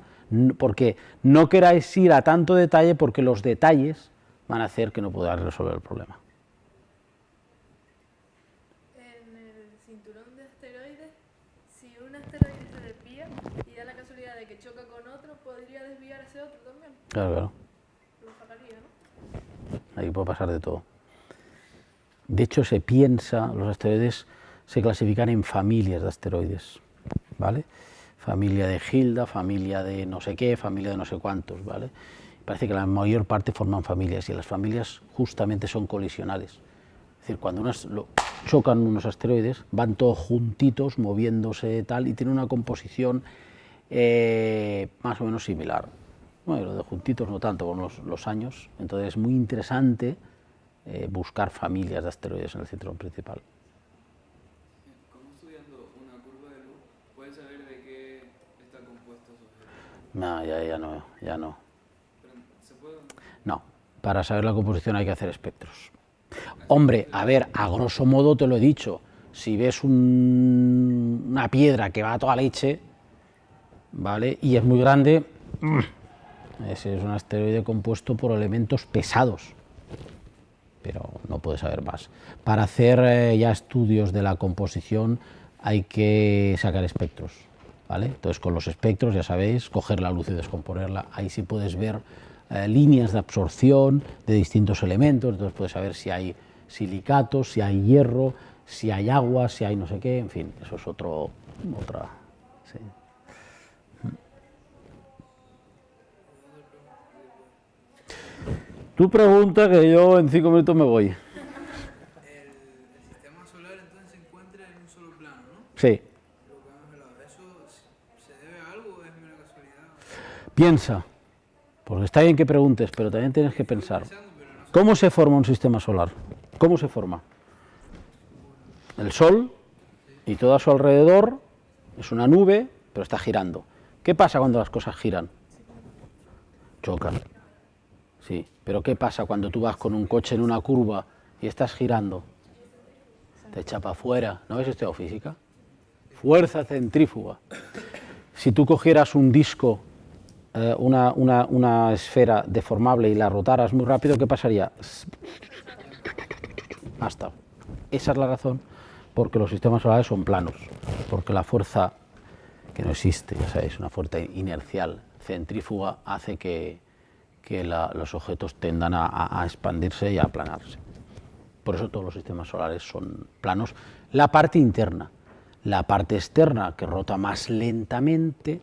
porque no queráis ir a tanto detalle porque los detalles van a hacer que no podáis resolver el problema. Ahí puede pasar de todo. De hecho, se piensa, los asteroides se clasifican en familias de asteroides, ¿vale? Familia de Hilda, familia de no sé qué, familia de no sé cuántos, ¿vale? Parece que la mayor parte forman familias y las familias justamente son colisionales. Es decir, cuando unas, chocan unos asteroides, van todos juntitos, moviéndose tal, y tienen una composición eh, más o menos similar. Bueno, lo de juntitos no tanto con los, años, entonces es muy interesante eh, buscar familias de asteroides en el cinturón principal. ¿Cómo estudiando una curva de luz puedes saber de qué está compuesto su? No, ya, ya no, ya no. ¿Se puede? No, para saber la composición hay que hacer espectros. Hombre, a ver, a grosso modo te lo he dicho, si ves una piedra que va a toda leche, ¿vale? Y es muy grande, es un asteroide compuesto por elementos pesados, pero no puede saber más. Para hacer eh, ya estudios de la composición hay que sacar espectros, ¿vale? Entonces con los espectros, ya sabéis, coger la luz y descomponerla, ahí sí puedes ver eh, líneas de absorción de distintos elementos, entonces puedes saber si hay silicatos, si hay hierro, si hay agua, si hay no sé qué, en fin, eso es otro, otra... Tú pregunta que yo en cinco minutos me voy. El, sistema solar entonces se encuentra en un solo plano, ¿no? Sí. ¿Eso se debe a algo o es una casualidad? Piensa, porque está bien que preguntes, pero también tienes que pensar. ¿Cómo se forma un sistema solar? ¿Cómo se forma? El Sol y todo a su alrededor es una nube, pero está girando. ¿Qué pasa cuando las cosas giran? Chocan. Sí, pero ¿qué pasa cuando tú vas con un coche en una curva y estás girando? Te echa para afuera. ¿No ves estudiado física? Fuerza centrífuga. Si tú cogieras un disco, eh, una, una esfera deformable y la rotaras muy rápido, ¿qué pasaría? Hasta. Esa es la razón porque los sistemas solares son planos, porque la fuerza que no existe, ya sabéis, una fuerza inercial centrífuga hace que, que los objetos tendan a, expandirse y a aplanarse. Por eso todos los sistemas solares son planos. La parte interna, la parte externa que rota más lentamente,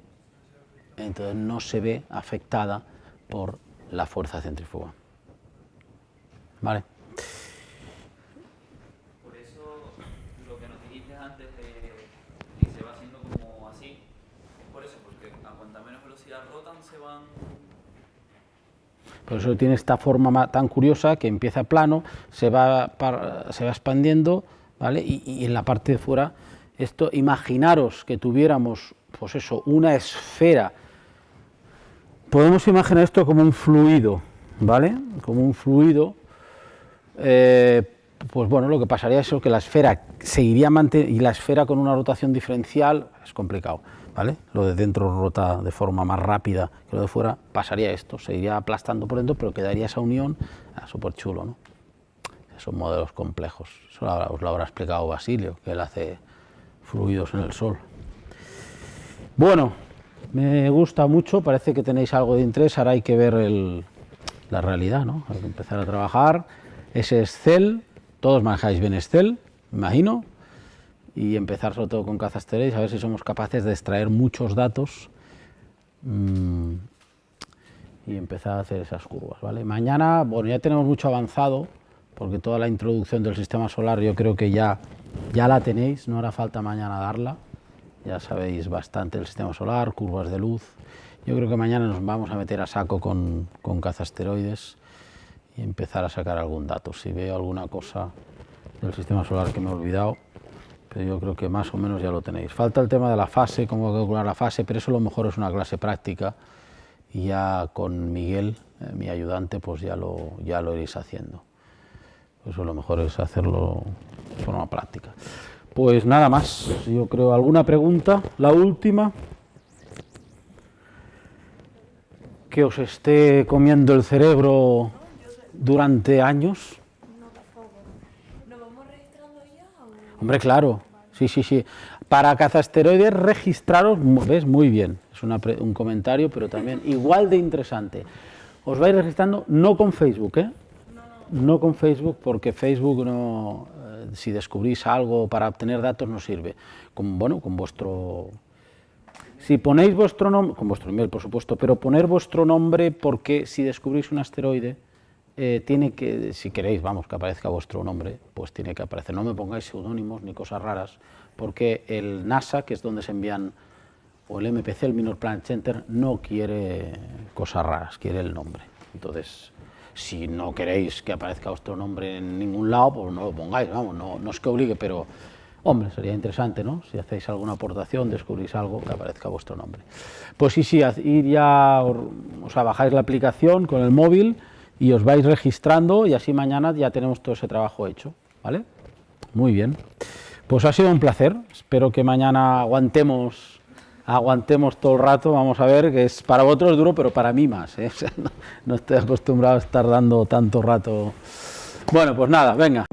entonces no se ve afectada por la fuerza centrífuga. ¿Vale? Por eso lo Por eso tiene esta forma ma- tan curiosa que empieza plano, se va, se va expandiendo, ¿vale? Y, en la parte de fuera, esto, imaginaros que tuviéramos, pues eso, una esfera. Podemos imaginar esto como un fluido, ¿vale? Como un fluido. eh, pues bueno, lo que pasaría es que la esfera seguiría manteniendo, y la esfera con una rotación diferencial es complicado, Lo de dentro rota de forma más rápida que lo de fuera, pasaría esto, se iría aplastando por dentro, pero quedaría esa unión, ah, súper chulo, ¿no? Son modelos complejos, eso os lo habrá explicado Basilio, que él hace fluidos en el sol. Bueno, me gusta mucho, parece que tenéis algo de interés, ahora hay que ver el- la realidad, ¿no? Hay que empezar a trabajar. Ese es Excel, todos manejáis bien Excel, me imagino, y empezar sobre todo con cazasteréis, a ver si somos capaces de extraer muchos datos mm, y empezar a hacer esas curvas, ¿vale? Mañana, bueno, ya tenemos mucho avanzado, porque toda la introducción del sistema solar yo creo que ya, ya la tenéis, no hará falta mañana darla, ya sabéis bastante del sistema solar, curvas de luz. Yo creo que mañana nos vamos a meter a saco con, con cazasteroides y empezar a sacar algún dato. Si veo alguna cosa del sistema solar que me he olvidado, yo creo que más o menos ya lo tenéis. Falta el tema de la fase, cómo calcular la fase, pero eso a lo mejor es una clase práctica y ya con Miguel, eh, mi ayudante, pues ya lo, ya lo iréis haciendo. Eso lo mejor es hacerlo de forma práctica. Pues nada más, yo creo, ¿alguna pregunta? La última. Que os esté comiendo el cerebro durante años. ¿Nos vamos registrando ya? Hombre, claro, sí, sí, sí. Para cazasteroides registraros, ves, muy bien. Es una pre- un comentario, pero también igual de interesante. Os vais registrando no con Facebook, ¿eh? No con Facebook, porque Facebook no, eh, si descubrís algo para obtener datos no sirve. Con, bueno, con vuestro si ponéis vuestro nombre, con vuestro email por supuesto, pero poner vuestro nombre porque si descubrís un asteroide, eh, tiene que, si queréis, vamos, que aparezca vuestro nombre, pues tiene que aparecer. No me pongáis seudónimos ni cosas raras, porque el NASA, que es donde se envían, o el MPC, el Minor Planet Center, no quiere cosas raras, quiere el nombre. Entonces, si no queréis que aparezca vuestro nombre en ningún lado, pues no lo pongáis, vamos, no, no es que obligue, pero Hombre, sería interesante, ¿no? Si hacéis alguna aportación, descubrís algo, que aparezca vuestro nombre. Pues sí, sí, ir ya, o sea, bajáis la aplicación con el móvil y os vais registrando y así mañana ya tenemos todo ese trabajo hecho, ¿vale? Muy bien. Pues ha sido un placer. Espero que mañana aguantemos, aguantemos todo el rato. Vamos a ver que es para vosotros duro, pero para mí más. ¿eh? No, no estoy acostumbrado a estar dando tanto rato. Bueno, pues nada, venga.